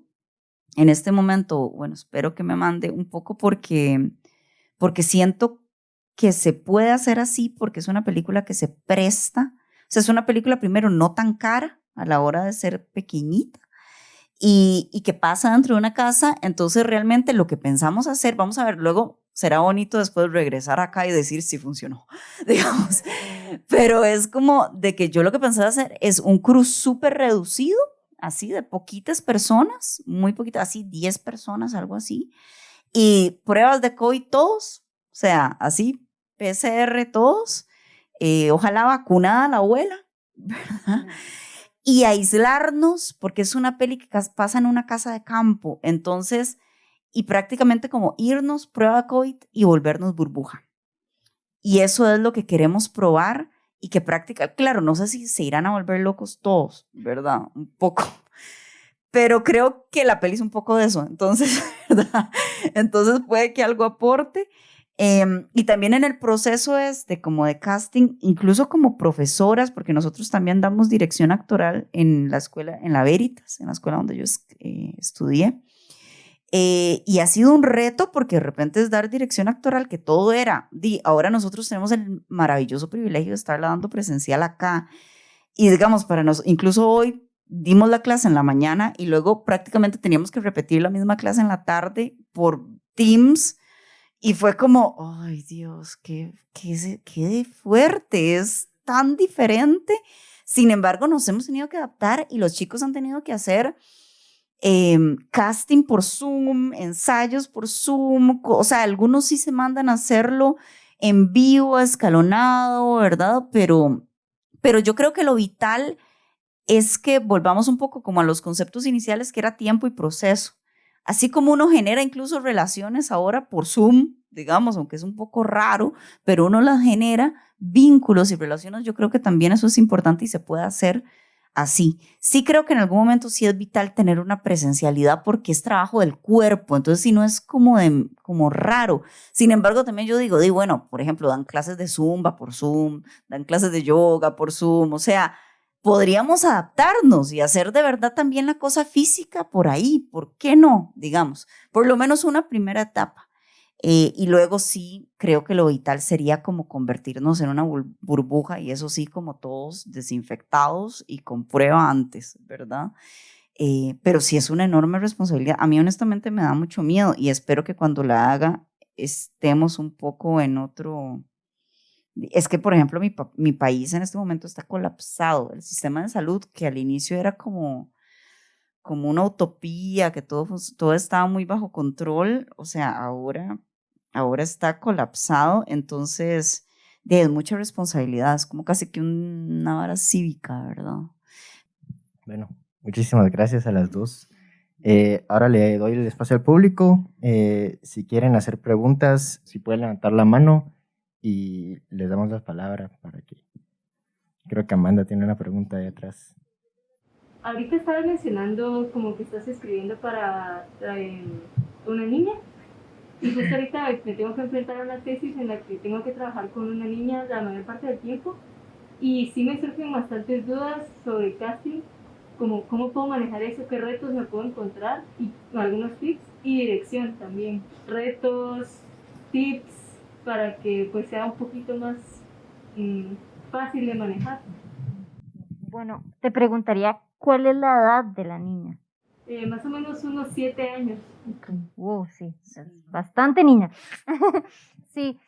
en este momento, bueno, espero que me mande un poco porque, porque siento que se puede hacer así porque es una película que se presta. O sea, es una película primero no tan cara a la hora de ser pequeñita y, y que pasa dentro de una casa. Entonces, realmente lo que pensamos hacer, vamos a ver, luego será bonito después regresar acá y decir si funcionó, (laughs) digamos. Pero es como de que yo lo que pensaba hacer es un cruz súper reducido así de poquitas personas, muy poquitas, así 10 personas, algo así, y pruebas de COVID todos, o sea, así PCR todos, eh, ojalá vacunada la abuela, (laughs) ¿verdad? Y aislarnos, porque es una peli que pasa en una casa de campo, entonces, y prácticamente como irnos, prueba COVID y volvernos burbuja. Y eso es lo que queremos probar y que práctica, claro, no sé si se irán a volver locos todos, ¿verdad? Un poco. (laughs) Pero creo que la peli es un poco de eso, entonces, (laughs) ¿verdad? Entonces puede que algo aporte. Eh, y también en el proceso este, como de casting, incluso como profesoras, porque nosotros también damos dirección actoral en la escuela, en la Veritas, en la escuela donde yo eh, estudié. Eh, y ha sido un reto porque de repente es dar dirección actoral, que todo era, di, ahora nosotros tenemos el maravilloso privilegio de estarla dando presencial acá. Y digamos, para nosotros, incluso hoy dimos la clase en la mañana y luego prácticamente teníamos que repetir la misma clase en la tarde por Teams. Y fue como, ay Dios, qué, qué, qué fuerte, es tan diferente. Sin embargo, nos hemos tenido que adaptar y los chicos han tenido que hacer eh, casting por Zoom, ensayos por Zoom, o sea, algunos sí se mandan a hacerlo en vivo, escalonado, ¿verdad? Pero, pero yo creo que lo vital es que volvamos un poco como a los conceptos iniciales que era tiempo y proceso. Así como uno genera incluso relaciones ahora por Zoom, digamos, aunque es un poco raro, pero uno las genera, vínculos y relaciones, yo creo que también eso es importante y se puede hacer así. Sí creo que en algún momento sí es vital tener una presencialidad porque es trabajo del cuerpo, entonces si no es como, como raro. Sin embargo, también yo digo, di, bueno, por ejemplo, dan clases de zumba por Zoom, dan clases de yoga por Zoom, o sea, podríamos adaptarnos y hacer de verdad también la cosa física por ahí, ¿por qué no? Digamos, por lo menos una primera etapa. Eh, y luego sí, creo que lo vital sería como convertirnos en una burbuja y eso sí, como todos desinfectados y con prueba antes, ¿verdad? Eh, pero sí es una enorme responsabilidad. A mí honestamente me da mucho miedo y espero que cuando la haga estemos un poco en otro... Es que, por ejemplo, mi, mi país en este momento está colapsado. El sistema de salud, que al inicio era como como una utopía, que todo, todo estaba muy bajo control, o sea, ahora ahora está colapsado, entonces de mucha responsabilidad, es como casi que una vara cívica, ¿verdad? Bueno, muchísimas gracias a las dos. Eh, ahora le doy el espacio al público. Eh, si quieren hacer preguntas, si pueden levantar la mano y les damos la palabra para que... Creo que Amanda tiene una pregunta ahí atrás. Ahorita estabas mencionando como que estás escribiendo para eh, una niña. Y justo ahorita me tengo que enfrentar a una tesis en la que tengo que trabajar con una niña la mayor parte del tiempo y sí me surgen bastantes dudas sobre casting como cómo puedo manejar eso, qué retos me puedo encontrar y algunos tips y dirección también. Retos, tips para que pues sea un poquito más mm, fácil de manejar. Bueno, te preguntaría, ¿cuál es la edad de la niña? Eh, más o menos unos siete años. Wow, sí, bastante niña. (laughs) sí,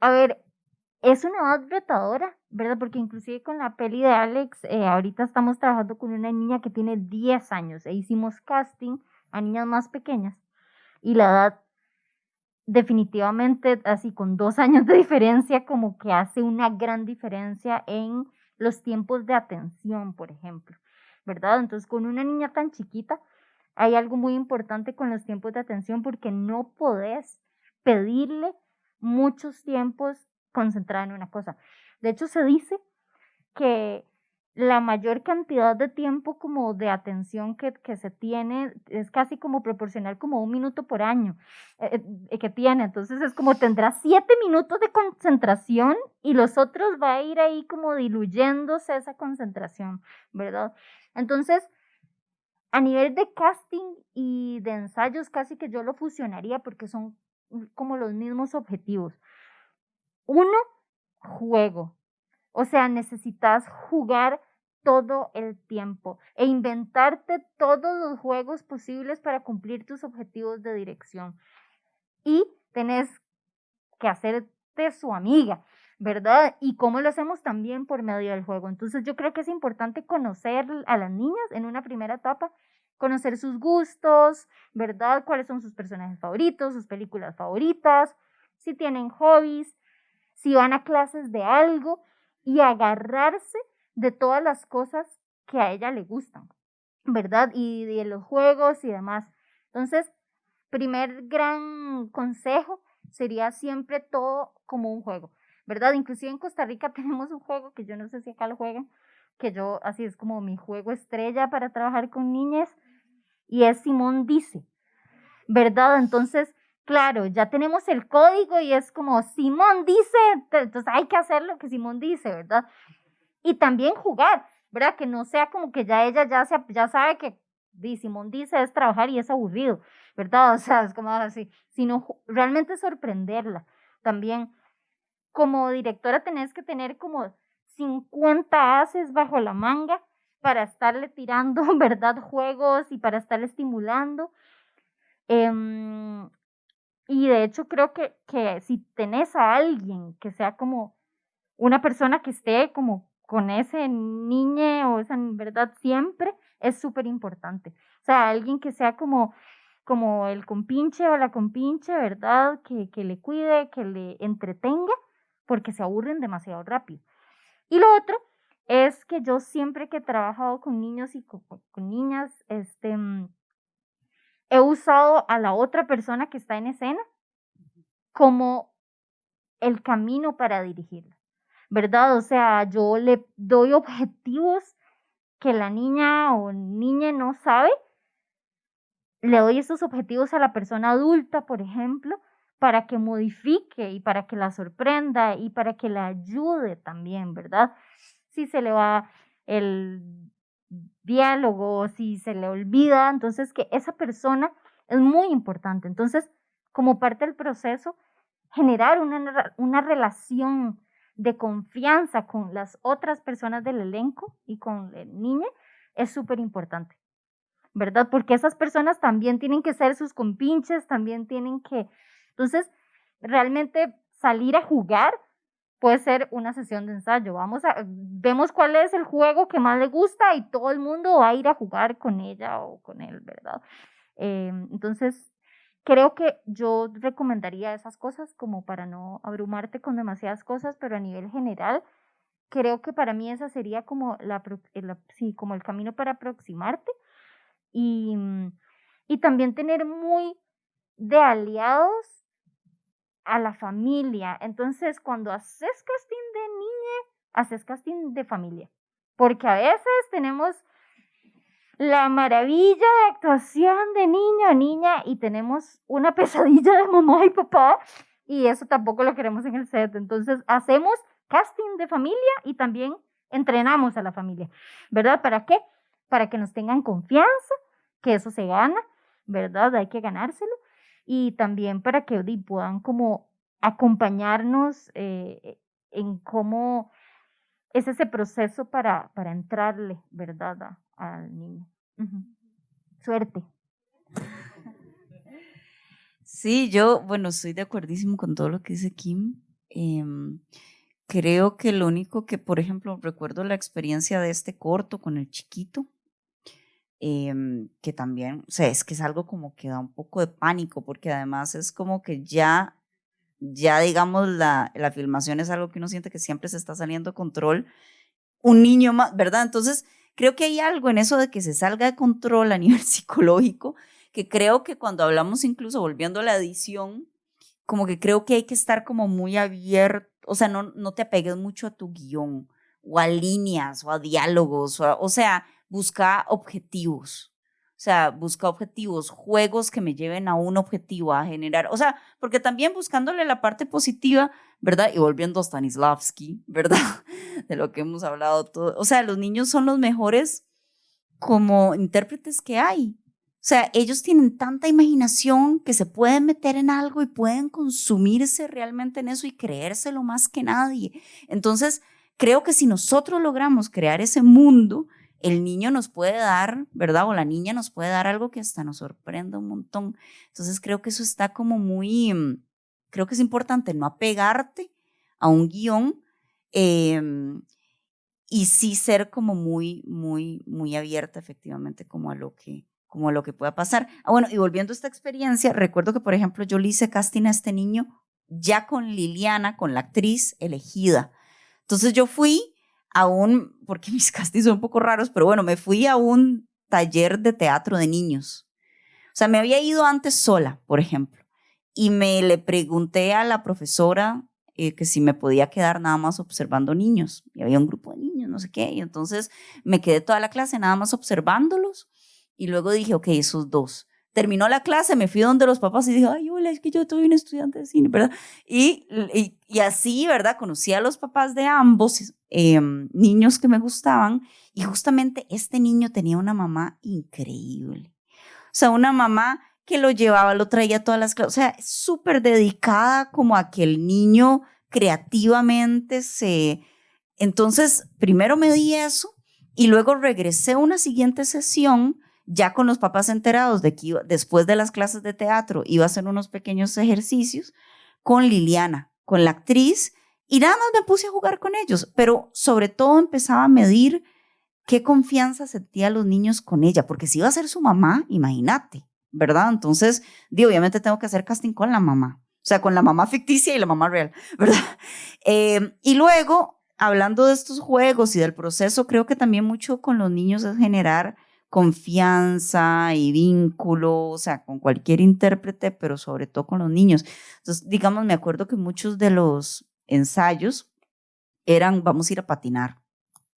a ver, es una edad retadora, ¿verdad? Porque inclusive con la peli de Alex, eh, ahorita estamos trabajando con una niña que tiene 10 años e hicimos casting a niñas más pequeñas y la edad definitivamente así con dos años de diferencia como que hace una gran diferencia en los tiempos de atención, por ejemplo, ¿verdad? Entonces con una niña tan chiquita hay algo muy importante con los tiempos de atención porque no podés pedirle muchos tiempos concentrada en una cosa. De hecho, se dice que la mayor cantidad de tiempo como de atención que, se tiene es casi como proporcional como un minuto por año eh, eh, que tiene. Entonces es como tendrá siete minutos de concentración y los otros va a ir ahí como diluyéndose esa concentración, ¿verdad? Entonces, a nivel de casting y de ensayos, casi que yo lo fusionaría porque son como los mismos objetivos. Uno, juego. O sea, necesitas jugar todo el tiempo e inventarte todos los juegos posibles para cumplir tus objetivos de dirección. Y tenés que hacerte su amiga, ¿verdad? Y cómo lo hacemos también por medio del juego. Entonces yo creo que es importante conocer a las niñas en una primera etapa, conocer sus gustos, ¿verdad? Cuáles son sus personajes favoritos, sus películas favoritas, si tienen hobbies, si van a clases de algo y agarrarse de todas las cosas que a ella le gustan, ¿verdad? Y de los juegos y demás. Entonces, primer gran consejo sería siempre todo como un juego, ¿verdad? Inclusive en Costa Rica (laughs) tenemos un juego que yo no sé si acá lo juegan, que yo así es como mi juego estrella para trabajar con niñas y es Simón dice, ¿verdad? Entonces, claro, ya tenemos el código y es como Simón dice, entonces hay que hacer lo que Simón dice, ¿verdad? Y también jugar, ¿verdad? Que no sea como que ya ella ya, se, ya sabe que Simón dice es trabajar y es aburrido, ¿verdad? (laughs) O sea, es como así, sino realmente sorprenderla. También como directora tenés que tener como 50 haces bajo la manga para estarle tirando, (laughs) ¿verdad? Juegos y para estarle estimulando. Em, y de hecho creo que, que si tenés a alguien que sea como una persona que esté como con ese niño o esa verdad siempre, es súper importante. O sea, alguien que sea como, como el compinche o la compinche, ¿verdad? Que, que le cuide, que le entretenga, porque se aburren demasiado rápido. Y lo otro es que yo siempre que he trabajado con niños y con, con niñas, este, mm, he usado a la otra persona que está en escena como el camino para dirigirla, ¿verdad? O sea, yo le doy objetivos que la niña o niña no sabe, le doy esos objetivos a la persona adulta, por ejemplo, para que modifique y para que la sorprenda y para que la ayude también, ¿verdad? Si se le va el diálogo, si se le olvida, entonces que esa persona es muy importante. Entonces, como parte del proceso, generar una, una relación de confianza con las otras personas del elenco y con el niño es súper importante, ¿verdad? Porque esas personas también tienen que ser sus compinches, también tienen que... Entonces, realmente salir a jugar puede ser una sesión de ensayo. Vamos a, vemos cuál es el juego que más le gusta y todo el mundo va a ir a jugar con ella o con él, ¿verdad? Eh, entonces, creo que yo recomendaría esas cosas como para no abrumarte con demasiadas cosas, pero a nivel general, creo que para mí esa sería como, la, sí, como el camino para aproximarte y, y también tener muy de aliados a la familia. Entonces, cuando haces casting de niña, haces casting de familia. Porque a veces tenemos la maravilla de actuación de niño o niña y tenemos una (laughs) pesadilla de mamá y papá y eso tampoco lo queremos en el set. Entonces, hacemos casting de familia y también entrenamos a la familia, ¿verdad? ¿Para qué? para que nos tengan confianza, que eso se gana, ¿verdad? Hay que ganárselo. Y también para que puedan como acompañarnos eh, en cómo es ese proceso para, para entrarle, ¿verdad? al niño. Suerte. Sí, yo, bueno, estoy de acuerdísimo con todo lo que dice Kim. Em, creo que lo único que, por ejemplo, recuerdo la experiencia de este corto con el chiquito, em, que también, o sea, es que es algo como que da un poco de pánico, porque además es como que ya, ya digamos, la, la filmación es algo que uno siente que siempre se está saliendo de control. Un niño más, ¿verdad? Entonces, creo que hay algo en eso de que se salga de control a (laughs) nivel psicológico, que creo que cuando hablamos incluso volviendo a la edición, como que creo que hay que estar como muy abierto, o sea, no, no te apegues mucho a tu guion o a líneas o a diálogos, o, o sea, busca objetivos. O sea, busca objetivos, juegos que me lleven a un objetivo, a generar, o sea, porque también buscándole la parte positiva, ¿verdad? Y volviendo a Stanislavski, (laughs) ¿verdad? De lo que hemos hablado todo. O sea, los niños son los mejores como intérpretes que hay. O sea, ellos tienen tanta imaginación que se pueden meter en algo y pueden consumirse realmente en eso y creérselo más que nadie. Entonces, creo que si nosotros logramos crear ese mundo, el niño nos puede dar, ¿verdad? O la niña nos puede dar algo que hasta nos sorprenda un montón. Entonces creo que eso está como muy, mm, creo que es importante no apegarte a un guion em, y sí ser como muy, muy, muy abierta efectivamente como a lo que, como a lo que pueda pasar. Ah, bueno, y volviendo a esta experiencia, recuerdo que, por ejemplo, yo le hice casting a este niño ya con Liliana, con la actriz elegida. Entonces yo fui a un, porque (laughs) mis castings son un poco raros, pero bueno, me fui a un taller de teatro de niños. O sea, me había ido antes sola, por ejemplo, y me le pregunté a la profesora eh, que si me podía quedar nada más observando niños. Y había un grupo de niños, no sé qué, y entonces me quedé toda la clase nada más observándolos, y luego dije, ok, esos dos terminó la clase, me fui donde los papás y dije, ay, hola, es que yo soy un estudiante de cine, ¿verdad? Y, y, así, ¿verdad? Conocí a los papás de ambos em, niños que me gustaban y justamente este niño tenía una mamá increíble. O sea, una mamá que lo llevaba, lo traía a todas las clases, o sea, súper dedicada como a que el niño creativamente se... Entonces, primero me di eso y luego regresé a una siguiente sesión ya con los papás enterados de que después de las clases de teatro iba a hacer unos pequeños ejercicios con Liliana, con la actriz, y nada más me puse a jugar con ellos, pero sobre todo empezaba a medir qué confianza sentía los niños con ella, porque si iba a ser su mamá, imagínate, ¿verdad? Entonces, digo, obviamente tengo que hacer casting con la mamá, o sea, con la mamá ficticia y la mamá real, (laughs) ¿verdad? Eh, y luego, hablando de estos juegos y del proceso, creo que también mucho con los niños es generar confianza y vínculo, o sea, con cualquier intérprete, pero sobre todo con los niños. Entonces, digamos, me acuerdo que muchos de los ensayos eran vamos a ir a patinar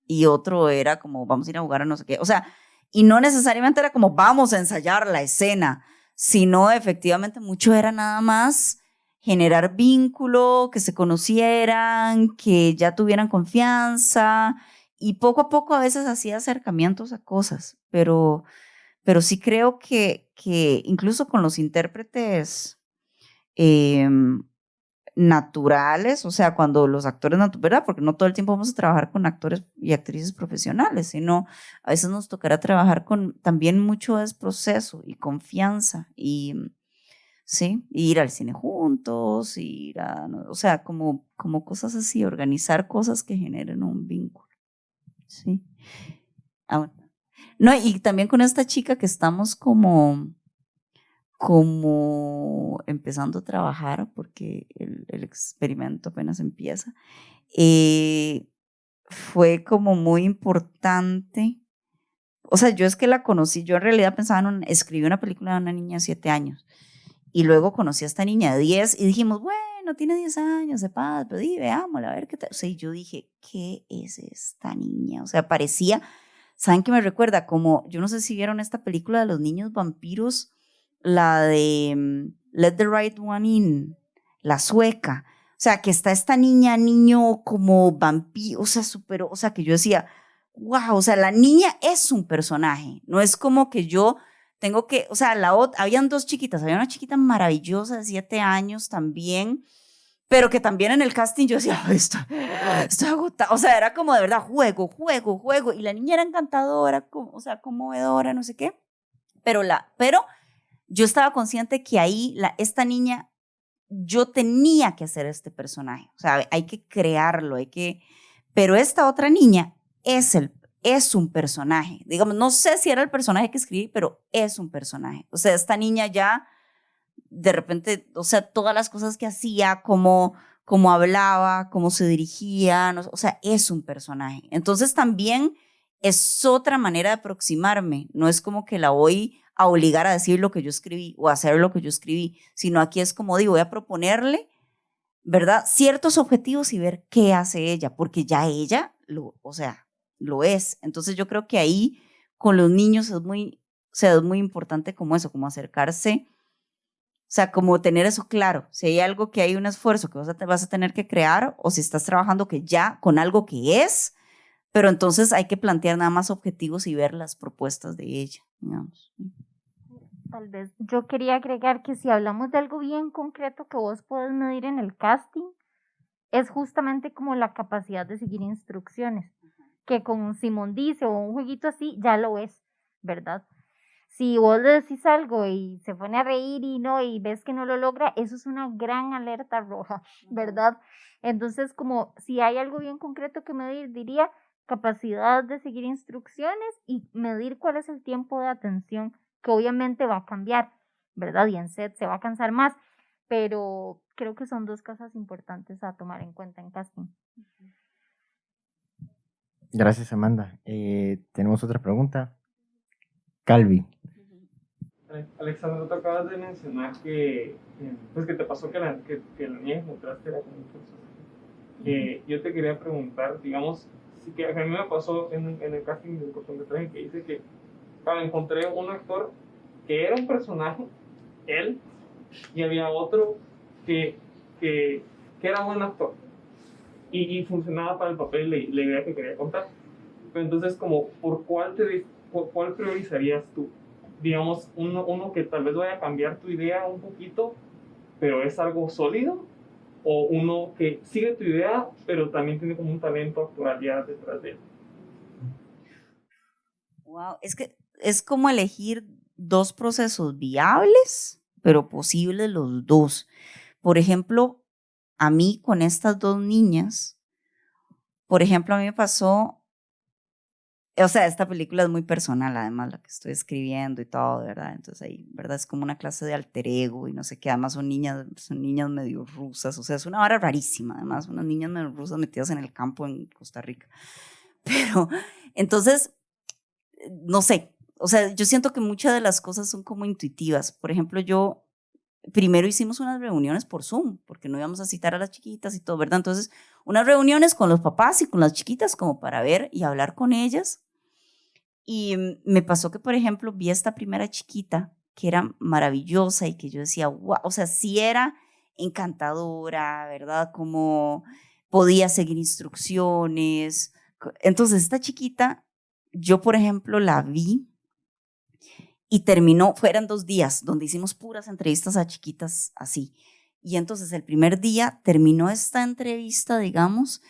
y otro era como vamos a ir a jugar a no sé qué, o sea, y no necesariamente era como vamos a ensayar la escena, sino efectivamente mucho era nada más generar vínculo, que se conocieran, que ya tuvieran confianza y poco a poco a veces hacía acercamientos a cosas, pero, pero sí creo que, que incluso con los intérpretes em, naturales, o sea, cuando los actores naturales, ¿verdad? Porque no todo el tiempo vamos a trabajar con actores y actrices profesionales, sino a veces nos tocará trabajar con también mucho es proceso y confianza y, ¿sí? ir al cine juntos, ir a, o sea, como, como cosas así, organizar cosas que generen un vínculo. Sí. Ah, no, y también con esta chica que estamos como, como empezando a trabajar, porque el, experimento apenas empieza, eh, fue como muy importante. O sea, yo es que la conocí, yo en realidad pensaba en escribí una película de una niña de siete años y luego conocí a esta niña de 10 y dijimos, bueno, tiene 10 años de padre, pero di, veámosla, a ver qué tal. O sea, yo dije, ¿qué es esta niña? O sea, parecía, ¿saben qué me recuerda? Como, yo no sé si vieron esta película de los niños vampiros, la de mm, Let the Right One In, la sueca. O sea, que está esta niña, niño como vampiro, o sea, súper, o sea, que yo decía, wow, o sea, la niña es un personaje, no es como que yo tengo que, o sea, la habían dos chiquitas, había una chiquita maravillosa de siete años también, pero que también en el casting yo decía, esto, estoy agotada, o sea, era como de verdad, juego, juego, juego, y la niña era encantadora, o sea, conmovedora, no sé qué, pero, la, pero yo estaba consciente que ahí la, esta niña, yo tenía que hacer este personaje, o sea, hay que crearlo, hay que, pero esta otra niña es el es un personaje. Digamos, no sé si era el personaje que escribí, pero es un personaje. O sea, esta niña ya, de repente, o sea, todas las cosas que hacía, cómo, cómo hablaba, cómo se dirigía, o sea, es un personaje. Entonces también es otra manera de aproximarme. No es como que la voy a obligar a decir lo que yo escribí o a hacer lo que yo escribí, sino aquí es como digo, voy a proponerle, ¿verdad? Ciertos objetivos y ver qué hace ella, porque ya ella, lo, o sea, lo es. Entonces yo creo que ahí con los niños es muy, o sea, es muy importante como eso, como acercarse, o sea, como tener eso claro. Si hay algo que hay un esfuerzo que vas a, vas a tener que crear o si estás trabajando que ya con algo que es, pero entonces hay que plantear nada más objetivos y ver las propuestas de ella, digamos. Tal vez yo quería agregar que si hablamos de algo bien concreto que vos podés medir en el casting, es justamente como la capacidad de seguir instrucciones que con Simón dice o un jueguito así, ya lo es, ¿verdad? Si vos le decís algo y se pone a reír y no, y ves que no lo logra, eso es una gran alerta roja, (laughs) ¿verdad? Entonces, como si hay algo bien concreto que medir, diría capacidad de seguir instrucciones y medir cuál es el tiempo de atención, que obviamente va a cambiar, ¿verdad? Y en set se va a cansar más, pero creo que son dos cosas importantes a tomar en cuenta en casting. Gracias, Amanda. Eh, tenemos otra pregunta. Calvi. Alexandra, tú acabas de mencionar que, pues que te pasó que la, que, que la niña encontraste era como un personaje. yo te quería preguntar, digamos, si que a mí me pasó en, en el casting de cortometraje que dice que claro, encontré un actor que era un personaje, él, y había otro que, que, que era un buen actor y, funcionaba para el papel la idea que quería contar. Entonces, como, ¿por cuál, te, por cuál priorizarías tú? Digamos, uno, uno que tal vez vaya a cambiar tu idea un poquito, pero es algo sólido, o uno que sigue tu idea, pero también tiene como un talento actual ya detrás de él. Wow, es que es como elegir dos procesos viables, pero posibles los dos. Por ejemplo, a mí con estas dos niñas, por ejemplo, a mí me pasó, o sea, esta película es muy personal, además, la que estoy escribiendo y todo, ¿verdad? Entonces ahí, ¿verdad? Es como una clase de alter ego y no sé qué, además son niñas, son niñas medio rusas, o sea, es una vara rarísima, además, unas niñas medio rusas metidas en el campo en Costa Rica. (laughs) Pero, entonces, no sé, o sea, yo siento que muchas de las cosas son como intuitivas. Por ejemplo, yo primero hicimos unas reuniones por Zoom, porque no íbamos a citar a las chiquitas y todo, ¿verdad? Entonces, unas reuniones con los papás y con las chiquitas como para ver y hablar con ellas. Y me pasó que, por ejemplo, vi a esta primera chiquita que era maravillosa y que yo decía, wow, o sea, sí era encantadora, ¿verdad? Como podía seguir instrucciones. Entonces, esta chiquita, yo, por ejemplo, la vi y terminó, fueron dos días donde hicimos puras entrevistas a chiquitas así. Y entonces el primer día terminó esta entrevista, digamos,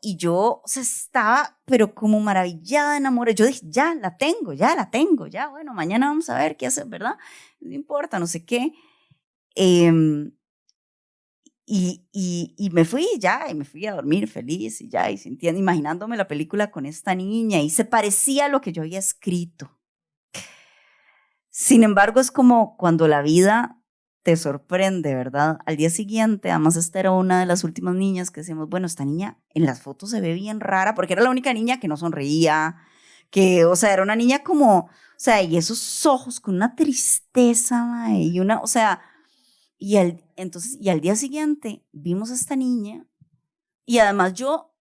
y yo o estaba, pero como maravillada, enamorada. Yo dije, ya la tengo, ya la tengo, ya, bueno, mañana vamos a ver qué hacer, ¿verdad? No importa, no sé qué. Em, y, y, y, me fui ya, y me fui a dormir feliz, y ya, y sintiendo, imaginándome la película con esta niña, y se parecía a lo que yo había escrito. Sin embargo, es como cuando la vida te sorprende, ¿verdad? Al día siguiente, además esta era una de las últimas niñas que decíamos, bueno, esta niña en las fotos se ve bien rara, porque era la única niña que no sonreía, que, o sea, era una niña como, o sea, y esos ojos con una tristeza, y una, o sea, y al, entonces, y al día siguiente vimos a esta niña, y además yo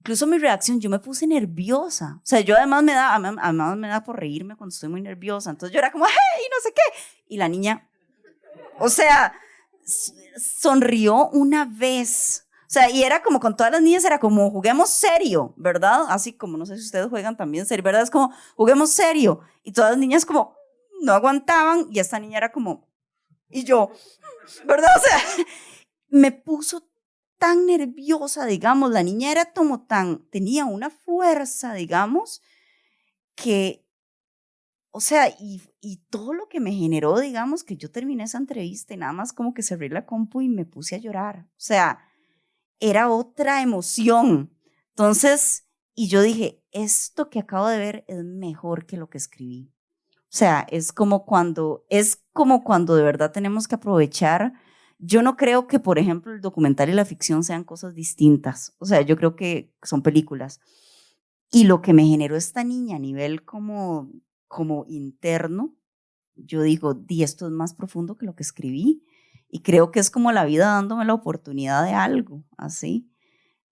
incluso mi reacción, yo me puse nerviosa. O sea, yo además me da, además me da por reírme cuando estoy muy nerviosa. Entonces yo era como, hey, no sé qué. Y la niña, o sea, sonrió una vez. O sea, y era como con todas las niñas, era como juguemos serio, ¿verdad? Así como, no sé si ustedes juegan también serio, ¿verdad? Es como juguemos serio. Y todas las niñas como no aguantaban y esta niña era como, y yo, ¿verdad? O sea, (laughs) me puso tan nerviosa, digamos, la niña era como tan, tenía una fuerza, digamos, que, o sea, y, y todo lo que me generó, digamos, que yo terminé esa entrevista y nada más como que cerré la compu y me puse a llorar. O sea, era otra emoción. Entonces, y yo dije, esto que acabo de ver es mejor que lo que escribí. O sea, es como cuando, es como cuando de verdad tenemos que aprovechar. Yo no creo que, por ejemplo, el documental y la ficción sean cosas distintas. O sea, yo creo que son películas. Y lo que me generó esta niña a nivel como, como interno, yo digo, di, esto es más profundo que lo que escribí. Y creo que es como la vida dándome la oportunidad de algo, así.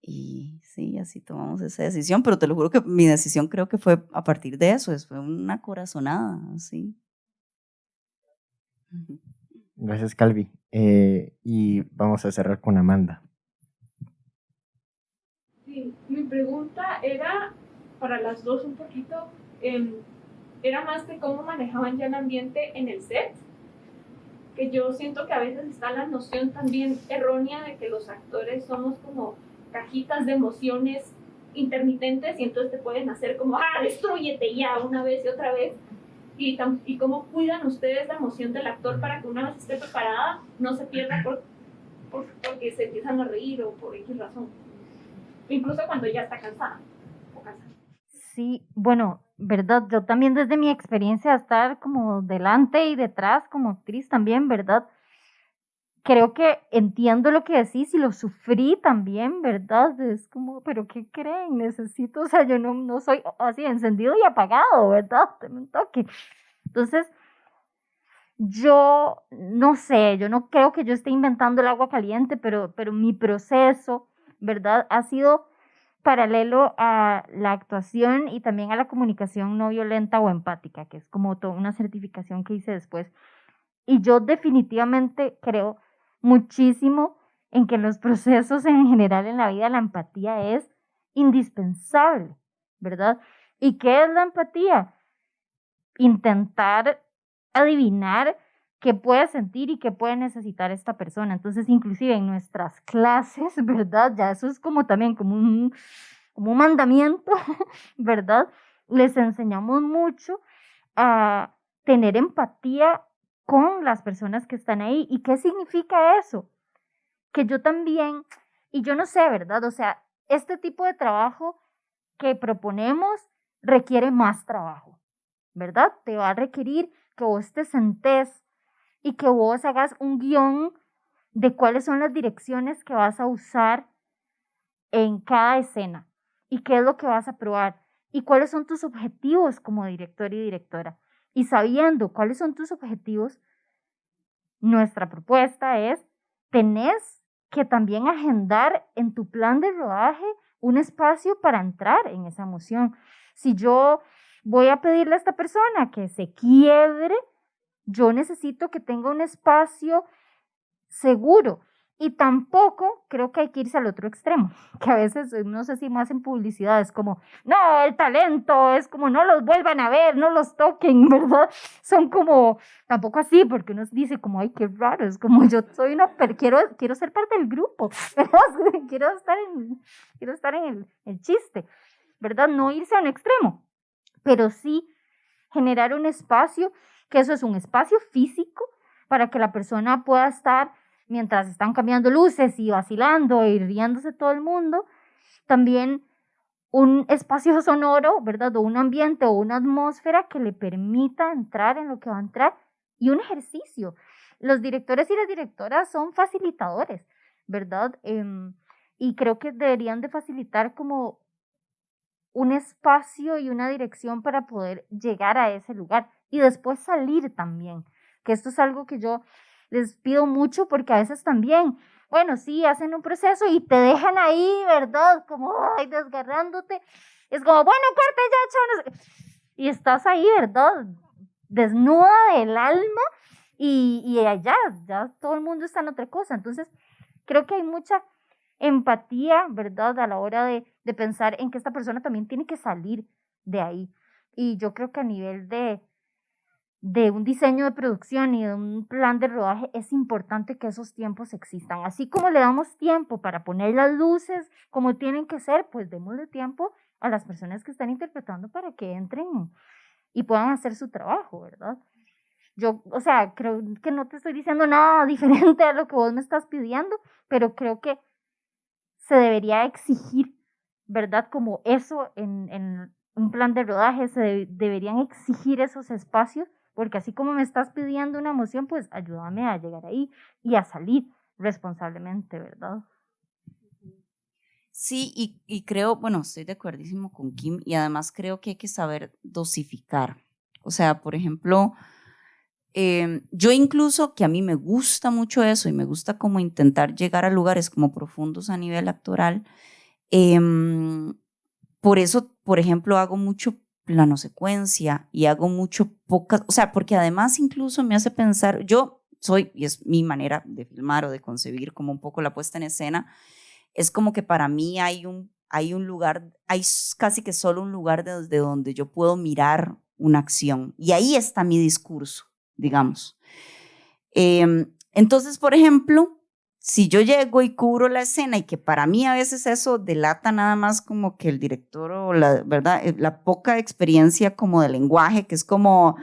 Y sí, así tomamos esa decisión, pero te lo juro que mi decisión creo que fue a partir de eso, fue una corazonada, así. Gracias, Calvi. Eh, y vamos a cerrar con Amanda. Sí, mi pregunta era para las dos un poquito, em, era más de cómo manejaban ya el ambiente en el set que yo siento que a veces está la noción también errónea de que los actores somos como cajitas de emociones intermitentes y entonces te pueden hacer como, ah, destruyete ya una vez y otra vez. Y, cómo cuidan ustedes la emoción del actor para que una vez esté preparada no se pierda por, por, porque se empiezan a reír o por X razón. Incluso cuando ya está cansada o cansada. Sí, bueno, ¿verdad? Yo también desde mi experiencia estar como delante y detrás como actriz también, ¿verdad? Creo que entiendo lo que decís y lo sufrí también, ¿verdad? Es como, pero ¿qué creen? Necesito, o sea, yo no, no soy así encendido y apagado, ¿verdad? Tengo un toque. Entonces, yo no sé, yo no creo que yo esté inventando el agua caliente, pero, pero mi proceso, ¿verdad? Ha sido paralelo a la actuación y también a la comunicación no violenta o empática, que es como toda una certificación que hice después. Y yo definitivamente creo muchísimo en que los procesos en general en la vida la empatía es indispensable, ¿verdad? ¿Y qué es la empatía? Intentar adivinar qué puede sentir y qué puede necesitar esta persona. Entonces, inclusive en nuestras clases, (laughs) ¿verdad? Ya eso es como también como un, como un mandamiento, (laughs) ¿verdad? Les enseñamos mucho a tener empatía con las personas que están ahí. ¿Y qué significa eso? Que yo también, y yo no sé, ¿verdad? O sea, este tipo de trabajo que proponemos requiere más trabajo, ¿verdad? Te va a requerir que vos te sentes y que vos hagas un guion de cuáles son las direcciones que vas a usar en cada escena y qué es lo que vas a probar y cuáles son tus objetivos como director y directora. Y sabiendo cuáles son tus objetivos, nuestra propuesta es, tenés que también agendar en tu plan de rodaje un espacio para entrar en esa emoción. Si yo voy a pedirle a esta persona que se quiebre, yo necesito que tenga un espacio seguro. Y tampoco creo que hay que irse al otro extremo, (laughs) que a veces, no sé si más en publicidad, es como, no, el talento, es como, no los vuelvan a ver, no los toquen, (laughs) ¿verdad? Son como, tampoco así, porque uno dice como, ay, qué raro, es como, yo soy una, pero quiero, quiero ser parte del grupo, (laughs) quiero estar en, quiero estar en el, el chiste, ¿verdad? No irse a un extremo, pero sí generar un espacio que eso es un espacio físico para que la persona pueda estar mientras están cambiando luces y vacilando y riéndose todo el mundo. También un espacio (laughs) sonoro, ¿verdad? O un ambiente o una atmósfera que le permita entrar en lo que va a entrar y un ejercicio. Los directores y las directoras son facilitadores, ¿verdad? Em, y creo que deberían de facilitar como un espacio y una dirección para poder llegar a ese lugar y después salir también, que esto es algo que yo les pido mucho porque a veces también, bueno, sí, hacen un proceso y te dejan ahí, ¿verdad? Como, desgarrándote. Es como, bueno, corte ya, chavos. Y estás ahí, ¿verdad? Desnuda del alma y, y allá, ya todo el mundo está en otra cosa. Entonces, creo que hay mucha empatía, ¿verdad? A la hora de, de pensar en que esta persona también tiene que salir de ahí. Y yo creo que a nivel de, de un diseño de producción y de un plan de rodaje es importante que esos tiempos existan. Así como le damos tiempo para poner las luces como tienen que ser, pues démosle tiempo a las personas que están interpretando para que entren y puedan hacer su trabajo, ¿verdad? Yo, o sea, creo que no te estoy diciendo nada (laughs) diferente a lo que vos me estás pidiendo, pero creo que se debería exigir, ¿verdad? Como eso en, en un plan de rodaje, se deberían exigir esos espacios, porque así como me estás pidiendo una emoción, pues ayúdame a llegar ahí y a salir responsablemente, ¿verdad? Sí, y, creo, bueno, estoy de acuerdísimo con Kim y además creo que hay que saber dosificar. O sea, por ejemplo, em, yo incluso que a mí me gusta mucho eso y me gusta como intentar llegar a lugares como profundos a nivel actoral, em, por eso, por ejemplo, hago mucho plano secuencia y hago mucho pocas, o sea, porque además incluso me hace pensar, yo soy, y es mi manera de filmar o de concebir como un poco la puesta en escena, es como que para mí hay un, hay un lugar, hay casi que solo un lugar desde donde yo puedo mirar una acción. Y ahí está mi discurso, digamos. Em, entonces, por ejemplo, si yo llego y cubro la escena y que para mí a veces eso delata nada más como que el director o la, ¿verdad? Eh, la poca experiencia como de lenguaje, que es como,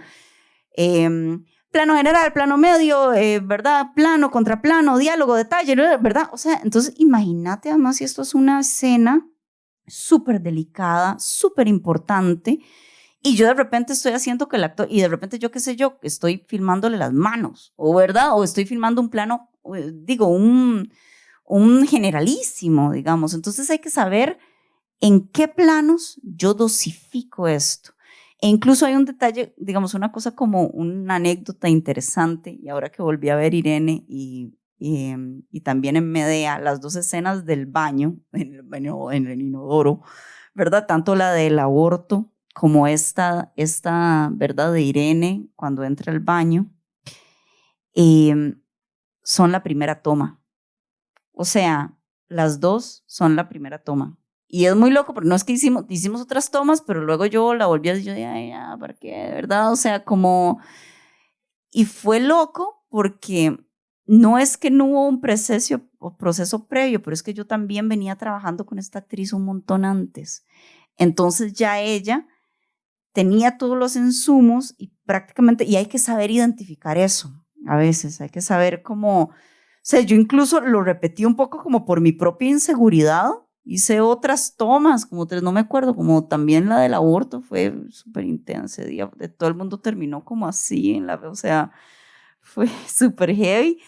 eh, plano general, plano medio, eh, ¿verdad? Plano, contraplano, diálogo, detalle, ¿verdad? O sea, entonces imagínate además si esto es una escena súper delicada, súper importante, y yo de repente estoy haciendo que el actor, y de repente yo qué sé yo, estoy filmándole las manos, o verdad, o estoy filmando un plano, eh, digo, un, un generalísimo, digamos. Entonces hay que saber en qué planos yo dosifico esto. E incluso hay un detalle, digamos, una cosa como una anécdota interesante, y ahora que volví a ver Irene y, y, em, también en Medea, las dos escenas del baño, en el baño, en el inodoro, ¿verdad? Tanto la del aborto como esta, esta ¿verdad? De Irene cuando entra al baño, em, son la primera toma. O sea, las dos son la primera toma. Y es muy loco, porque no es que hicimos, hicimos otras tomas, pero luego yo la volví a decir, dije, ya, ¿para qué? Verdad, o sea, como... Y fue loco porque no es que no hubo un proceso, proceso previo, pero es que yo también venía trabajando con esta actriz un montón antes. Entonces ya ella tenía todos los insumos y prácticamente, y hay que saber identificar eso a veces, hay que saber cómo, o sea, yo incluso lo repetí un poco como por mi propia inseguridad, hice otras tomas, como tres, no me acuerdo, como también la del aborto fue súper intensa de todo el mundo terminó como así, en la, o sea, fue (laughs) súper heavy,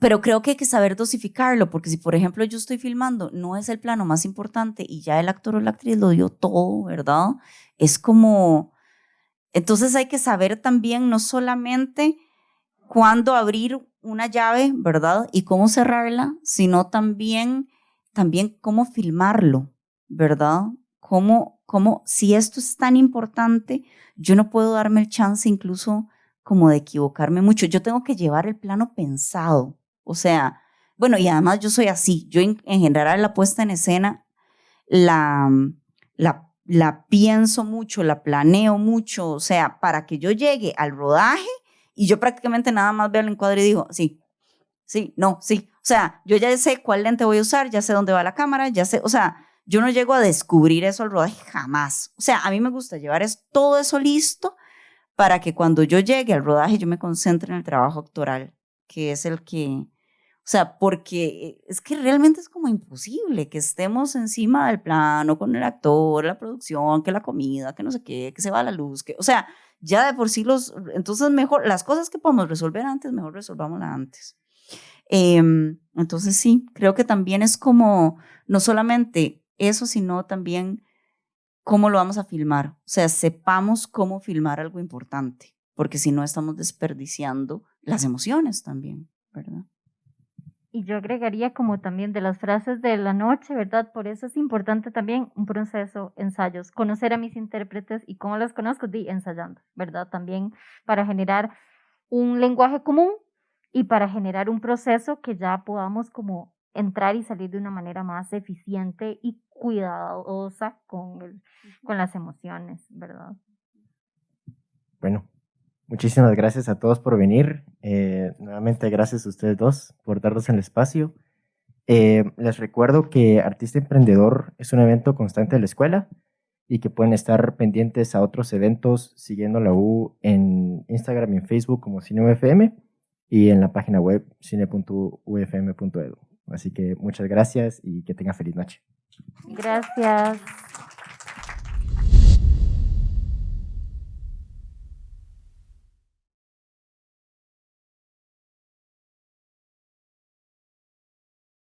pero creo que hay que saber dosificarlo, porque si por ejemplo yo estoy filmando, no es el plano más importante y ya el actor o la actriz lo dio todo, ¿verdad? Es como, entonces hay que saber también no solamente cuándo abrir una llave, ¿verdad? Y cómo cerrarla, sino también también cómo filmarlo, ¿verdad? Cómo, cómo, si esto es tan importante, yo no puedo darme el chance incluso como de equivocarme mucho. Yo tengo que llevar el plano pensado. O sea, bueno, y además yo soy así. Yo en, general la puesta en escena la, la, la pienso mucho, la planeo mucho. O sea, para que yo llegue al rodaje y yo prácticamente nada más veo el encuadre y digo, sí, sí, no, sí. O sea, yo ya sé cuál lente voy a usar, ya sé dónde va la cámara, ya sé, o sea, yo no llego a descubrir eso al rodaje jamás. O sea, a mí me gusta llevar es, todo eso listo para que cuando yo llegue al rodaje yo me concentre en el trabajo actoral, que es el que, o sea, porque es que realmente es como imposible que estemos encima del plano con el actor, la producción, que la comida, que no sé qué, que se va la luz, o sea, ya de por sí los, entonces mejor, las cosas que podemos resolver antes, mejor resolvámoslas antes. Em, entonces sí, creo que también es como, no solamente eso, sino también cómo lo vamos a filmar. O sea, sepamos cómo filmar algo importante, porque si no estamos desperdiciando las emociones también, ¿verdad? Y yo agregaría como también de las frases de la noche, ¿verdad? Por eso es importante también un proceso, ensayos, conocer a mis intérpretes y cómo los conozco, di, ensayando, ¿verdad? También para generar un lenguaje común y para generar un proceso que ya podamos como entrar y salir de una manera más eficiente y cuidadosa con, el- con las emociones, ¿verdad? Bueno, muchísimas gracias a todos por venir. Eh, nuevamente gracias a ustedes dos por darnos el espacio. Eh, les recuerdo que Artista Emprendedor es un evento constante de la escuela y que pueden estar pendientes a otros eventos siguiendo la U en Instagram y en Facebook como CineUFM y en la página web cine.ufm.edu. Así que muchas gracias y que tengan feliz noche. Gracias.